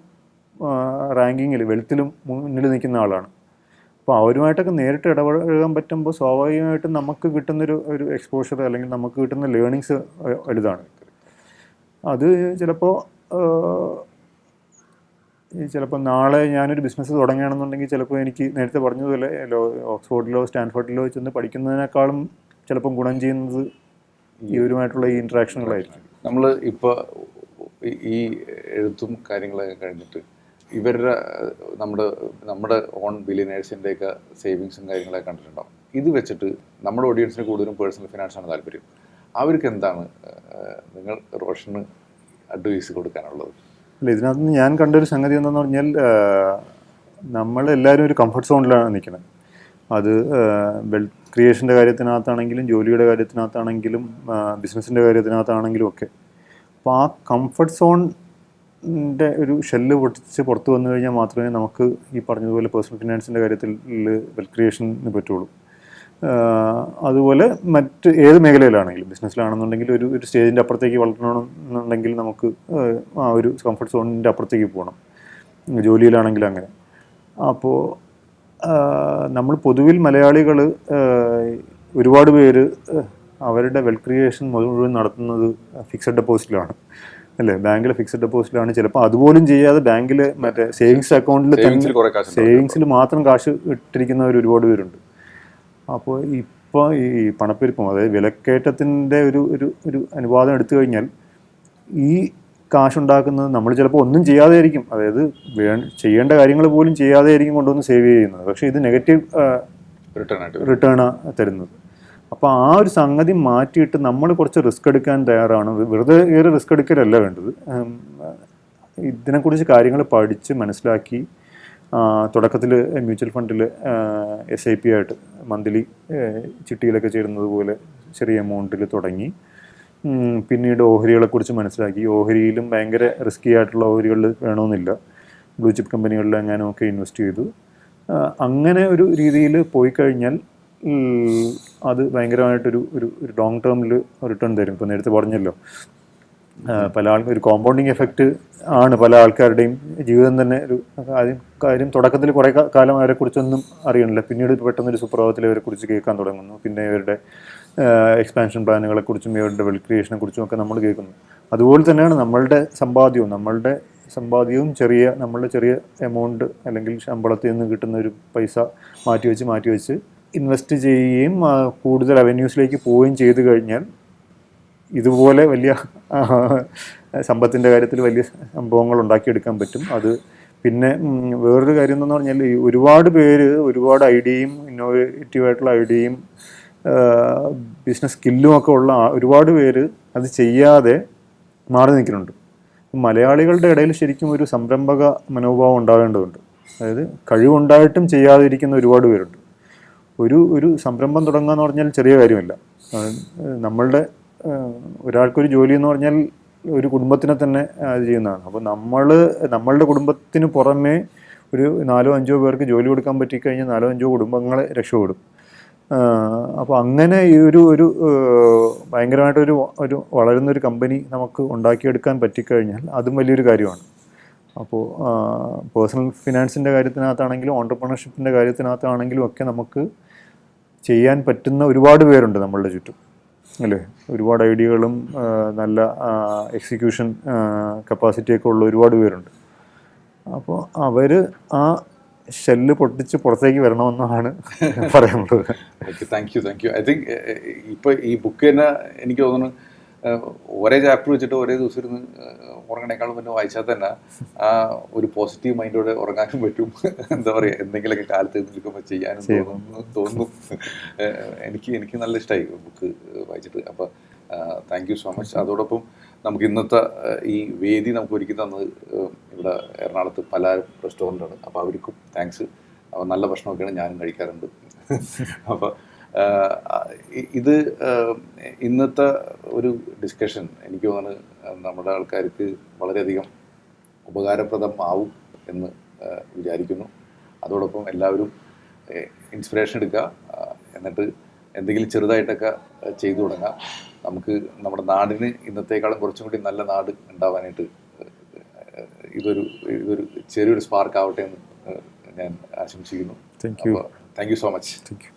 റാങ്കിങ്ങിൽ വെളുത്തിലും മുന്നിൽ നിൽക്കുന്ന ആളാണ്. അപ്പോൾ അവരുമായിട്ടൊക്കെ നേരിട്ട് ഇടപഴകാൻ പറ്റുമ്പോൾ സ്വാഭാവികമായിട്ടും നമുക്ക് കിട്ടുന്നൊരു ഒരു എക്സ്പോഷർ അല്ലെങ്കിൽ നമുക്ക് കിട്ടുന്ന ലേണിങ്സ് വലുതാണ്. അത് ചിലപ്പോൾ ചിലപ്പോൾ നാളെ ഞാനൊരു ബിസിനസ് തുടങ്ങുകയാണെന്നുണ്ടെങ്കിൽ ചിലപ്പോൾ എനിക്ക് നേരത്തെ പറഞ്ഞതുപോലെ ഓക്സ്ഫോർഡിലോ സ്റ്റാൻഫോർഡിലോ ചെന്ന് പഠിക്കുന്നതിനേക്കാളും ചിലപ്പം ഗുണം ചെയ്യുന്നത് ഇവരുമായിട്ടുള്ള ഈ ഇൻട്രാക്ഷനുകളായിരിക്കും നമ്മൾ ഇപ്പോൾ ഈ എഴുത്തും കാര്യങ്ങളൊക്കെ കഴിഞ്ഞിട്ട് ഇവരുടെ നമ്മുടെ നമ്മുടെ ഓൺ ബില്ലിനേഴ്സിന്റെയൊക്കെ സേവിങ്സും കാര്യങ്ങളൊക്കെ കണ്ടിട്ടുണ്ടാവും. ഇത് വെച്ചിട്ട് നമ്മുടെ ഓഡിയൻസിന് കൂടുതലും പേഴ്സണൽ ഫിനാൻസ് ആണ് താല്പര്യം. അവർക്ക് എന്താണ് നിങ്ങൾ റോഷന് അഡ്വൈസ് കൊടുക്കാനുള്ളത്? അല്ല ഇതിനകത്ത് ഞാൻ കണ്ടൊരു സംഗതി എന്താണെന്ന് പറഞ്ഞാൽ നമ്മളെല്ലാവരും ഒരു കംഫർട്ട് സോണിലാണ് നിൽക്കുന്നത്. അത് വെൽത്ത് ക്രിയേഷന്റെ കാര്യത്തിനകത്താണെങ്കിലും ജോലിയുടെ കാര്യത്തിനകത്താണെങ്കിലും ബിസിനസ്സിന്റെ കാര്യത്തിനകത്താണെങ്കിലും ഒക്കെ. അപ്പോൾ ആ കംഫർട്ട് സോണിന്റെ ഒരു ഷെല്ല് പൊട്ടിച്ച് പുറത്ത് വന്നു കഴിഞ്ഞാൽ മാത്രമേ നമുക്ക് ഈ പറഞ്ഞതുപോലെ പേഴ്സണൽ ഫിനാൻസിന്റെ കാര്യത്തിൽ വെൽത്ത് ക്രിയേഷന് പറ്റുള്ളൂ. അതുപോലെ മറ്റ് ഏത് മേഖലയിലാണെങ്കിലും ബിസിനസ്സിലാണെന്നുണ്ടെങ്കിൽ ഒരു ഒരു സ്റ്റേജിന്റെ അപ്പുറത്തേക്ക് വളരണമെന്നുണ്ടെങ്കിൽ നമുക്ക് ആ ഒരു കംഫർട്ട് സോണിന്റെ അപ്പുറത്തേക്ക് പോകണം. ജോലിയിലാണെങ്കിലും അങ്ങനെ. അപ്പോൾ നമ്മൾ പൊതുവിൽ മലയാളികൾ ഒരുപാട് പേര് അവരുടെ വെൽ ക്രിയേഷൻ മുഴുവൻ നടത്തുന്നത് ഫിക്സഡ് ഡെപ്പോസിറ്റിലാണ്. അല്ലേ? ബാങ്കിലെ ഫിക്സഡ് ഡെപ്പോസിറ്റിലാണ്. ചിലപ്പോൾ അതുപോലും ചെയ്യാതെ ബാങ്കിൽ മറ്റേ സേവിങ്സ് അക്കൗണ്ടിൽ ഉണ്ടാവും. സേവിങ്സിൽ മാത്രം കാശ് ഇട്ടിരിക്കുന്നവർ ഒരുപാട് പേരുണ്ട്. അപ്പോൾ ഇപ്പോൾ ഈ പണപ്പെരുപ്പം അതായത് വിലക്കയറ്റത്തിന്റെ ഒരു ഒരു ഒരു അനുവാദം എടുത്തു കഴിഞ്ഞാൽ ഈ കാശുണ്ടാക്കുന്നത് നമ്മൾ ചിലപ്പോൾ ഒന്നും ചെയ്യാതെ ആയിരിക്കും അതായത് വേ ചെയ്യേണ്ട കാര്യങ്ങൾ പോലും ചെയ്യാതെ ആയിരിക്കും കൊണ്ടുവന്ന് സേവ് ചെയ്യുന്നത്. പക്ഷേ ഇത് നെഗറ്റീവ് റിട്ടേൺ തരുന്നത്. അപ്പോൾ ആ ഒരു സംഗതി മാറ്റിയിട്ട് നമ്മൾ കുറച്ച് റിസ്ക് എടുക്കാൻ തയ്യാറാണ്. വെറുതെ ഏറെ റിസ്ക് എടുക്കലല്ല വേണ്ടത്. ഇതിനെക്കുറിച്ച് കാര്യങ്ങൾ പഠിച്ച് മനസ്സിലാക്കി തുടക്കത്തിൽ മ്യൂച്വൽ ഫണ്ടിൽ എസ് ഐ പി ആയിട്ട് മന്ത്ലി ചിട്ടിയിലൊക്കെ ചേരുന്നത് പോലെ ചെറിയ എമൗണ്ടിൽ തുടങ്ങി. പിന്നീട് ഓഹരികളെ കുറിച്ച് മനസ്സിലാക്കി ഓഹരിയിലും ഭയങ്കര റിസ്കി ആയിട്ടുള്ള ഓഹരികൾ വേണമെന്നില്ല. ബ്ലൂ ചിപ്പ് കമ്പനികളിൽ എങ്ങാനും ഒക്കെ ഇൻവെസ്റ്റ് ചെയ്തു അങ്ങനെ ഒരു രീതിയിൽ പോയി കഴിഞ്ഞാൽ അത് ഭയങ്കരമായിട്ടൊരു ഒരു ഒരു ലോങ് ടേമിൽ റിട്ടേൺ തരും. ഇപ്പോൾ നേരത്തെ പറഞ്ഞല്ലോ. പല ആൾക്കും ഒരു കോമ്പൗണ്ടിങ് എഫക്റ്റ് ആണ് പല ആൾക്കാരുടെയും ജീവിതം തന്നെ ഒരു കാര്യം കാര്യം തുടക്കത്തിൽ കുറേ കാലം അവരെക്കുറിച്ചൊന്നും അറിയണില്ല. പിന്നീട് പെട്ടെന്നൊരു സുപ്രഭാതത്തിൽ അവരെക്കുറിച്ച് കേൾക്കാൻ തുടങ്ങുന്നു. പിന്നെ ഇവരുടെ എക്സ്പാൻഷൻ പ്ലാനുകളെക്കുറിച്ചും ഇവരുടെ വെൽ ക്രിയേഷനെ കുറിച്ചും ഒക്കെ നമ്മൾ കേൾക്കുന്നു. അതുപോലെ തന്നെയാണ് നമ്മളുടെ സമ്പാദ്യവും. നമ്മളുടെ സമ്പാദ്യവും ചെറിയ നമ്മളുടെ ചെറിയ എമൗണ്ട് അല്ലെങ്കിൽ ശമ്പളത്തിൽ നിന്ന് കിട്ടുന്ന ഒരു പൈസ മാറ്റി വെച്ച് മാറ്റി വെച്ച് ഇൻവെസ്റ്റ് ചെയ്യുകയും കൂടുതൽ അവന്യൂസിലേക്ക് പോവുകയും ചെയ്തു കഴിഞ്ഞാൽ ഇതുപോലെ വലിയ സമ്പത്തിന്റെ കാര്യത്തിൽ വലിയ സംഭവങ്ങൾ ഉണ്ടാക്കിയെടുക്കാൻ പറ്റും. അത് പിന്നെ വേറൊരു കാര്യം എന്താണെന്ന് പറഞ്ഞാൽ ഒരുപാട് പേര് ഒരുപാട് ഐഡിയയും ഇന്നോവേറ്റീവായിട്ടുള്ള ഐഡിയയും ബിസിനസ് സ്കില്ലും ഒക്കെ ഉള്ള ഒരുപാട് പേര് അത് ചെയ്യാതെ മാറി നിൽക്കുന്നുണ്ട്. മലയാളികളുടെ ഇടയിൽ ശരിക്കും ഒരു സംരംഭക മനോഭാവം ഉണ്ടാകേണ്ടതുണ്ട് അതായത് കഴിവുണ്ടായിട്ടും ചെയ്യാതിരിക്കുന്ന ഒരുപാട് പേരുണ്ട്. ഒരു ഒരു സംരംഭം തുടങ്ങുക എന്ന് പറഞ്ഞാൽ ചെറിയ കാര്യമല്ല. നമ്മളുടെ ഒരാൾക്കൊരു ജോലി എന്ന് പറഞ്ഞാൽ ഒരു കുടുംബത്തിനെ തന്നെ അത് ചെയ്യുന്നതാണ്. അപ്പോൾ നമ്മൾ നമ്മളുടെ കുടുംബത്തിന് പുറമേ ഒരു നാലോ അഞ്ചോ പേർക്ക് ജോലി കൊടുക്കാൻ പറ്റിക്കഴിഞ്ഞാൽ നാലോ അഞ്ചോ കുടുംബങ്ങളെ രക്ഷപ്പെടും. അപ്പോൾ അങ്ങനെ ഈ ഒരു ഒരു ഭയങ്കരമായിട്ടൊരു ഒരു വളരുന്ന ഒരു കമ്പനി നമുക്ക് ഉണ്ടാക്കിയെടുക്കാൻ പറ്റിക്കഴിഞ്ഞാൽ അതും വലിയൊരു കാര്യമാണ്. അപ്പോൾ പേഴ്സണൽ ഫിനാൻസിന്റെ കാര്യത്തിനകത്താണെങ്കിലും ഓണ്ടർപ്രണർഷിപ്പിന്റെ കാര്യത്തിനകത്താണെങ്കിലും ഒക്കെ നമുക്ക് ചെയ്യാൻ പറ്റുന്ന ഒരുപാട് പേരുണ്ട് നമ്മളുടെ ചുറ്റും. അല്ലേ? ഒരുപാട് ഐഡിയകളും നല്ല എക്സിക്യൂഷൻ കപ്പാസിറ്റിയൊക്കെ ഉള്ള ഒരുപാട് പേരുണ്ട്. അപ്പോൾ അവർ ആ ഷെല്ല് പൊട്ടിച്ച് പുറത്തേക്ക് വരണമെന്നാണ് പറയുന്നത്. Thank you thank you I think ഇപ്പോൾ ഈ ബുക്ക് തന്നെ എനിക്ക് തോന്നുന്നു ഒരേ ചാപ്റ്റർ വെച്ചിട്ട് ഒരേ ദിവസം ഇരുന്ന് ഉറങ്ങണേക്കാളും മുന്നേ വായിച്ചാൽ തന്നെ ആ ഒരു പോസിറ്റീവ് മൈൻഡോടെ ഉറങ്ങാനും പറ്റും. എന്താ പറയുക എന്തെങ്കിലുമൊക്കെ കാലത്ത് നിൽക്കുമ്പോൾ ചെയ്യാനും തോന്നുന്നു തോന്നുന്നു. എനിക്ക് എനിക്ക് നല്ല ഇഷ്ടമായി ബുക്ക് വായിച്ചിട്ട്. അപ്പോൾ താങ്ക് യു സോ മച്ച് അതോടൊപ്പം നമുക്ക് ഇന്നത്തെ ഈ വേദി നമുക്ക് ഒരുക്കി തന്നത് ഇവിടെ എറണാകുളത്ത് പല റെസ്റ്റോറന്റാണ്. അപ്പോൾ അവർക്കും താങ്ക്സ്. നല്ല ഭക്ഷണമൊക്കെയാണ് ഞാനും കഴിക്കാറുണ്ട്. അപ്പോൾ ഇത് ഇന്നത്തെ ഒരു ഡിസ്കഷൻ എനിക്ക് തോന്നുന്നു നമ്മുടെ ആൾക്കാർക്ക് വളരെയധികം ഉപകാരപ്രദമാവും എന്ന് വിചാരിക്കുന്നു. അതോടൊപ്പം എല്ലാവരും ഇൻസ്പിറേഷൻ എടുക്കുക എന്നിട്ട് എന്തെങ്കിലും ചെറുതായിട്ടൊക്കെ ചെയ്തു തുടങ്ങാം. നമുക്ക് നമ്മുടെ നാടിന് ഇന്നത്തേക്കാളും കുറച്ചും കൂടി നല്ല നാട് ഉണ്ടാവാനായിട്ട് ഇതൊരു ഇതൊരു ചെറിയൊരു സ്പാർക്ക് ആവട്ടെ എന്ന് ഞാൻ ആശംസിക്കുന്നു. Thank you so much thank you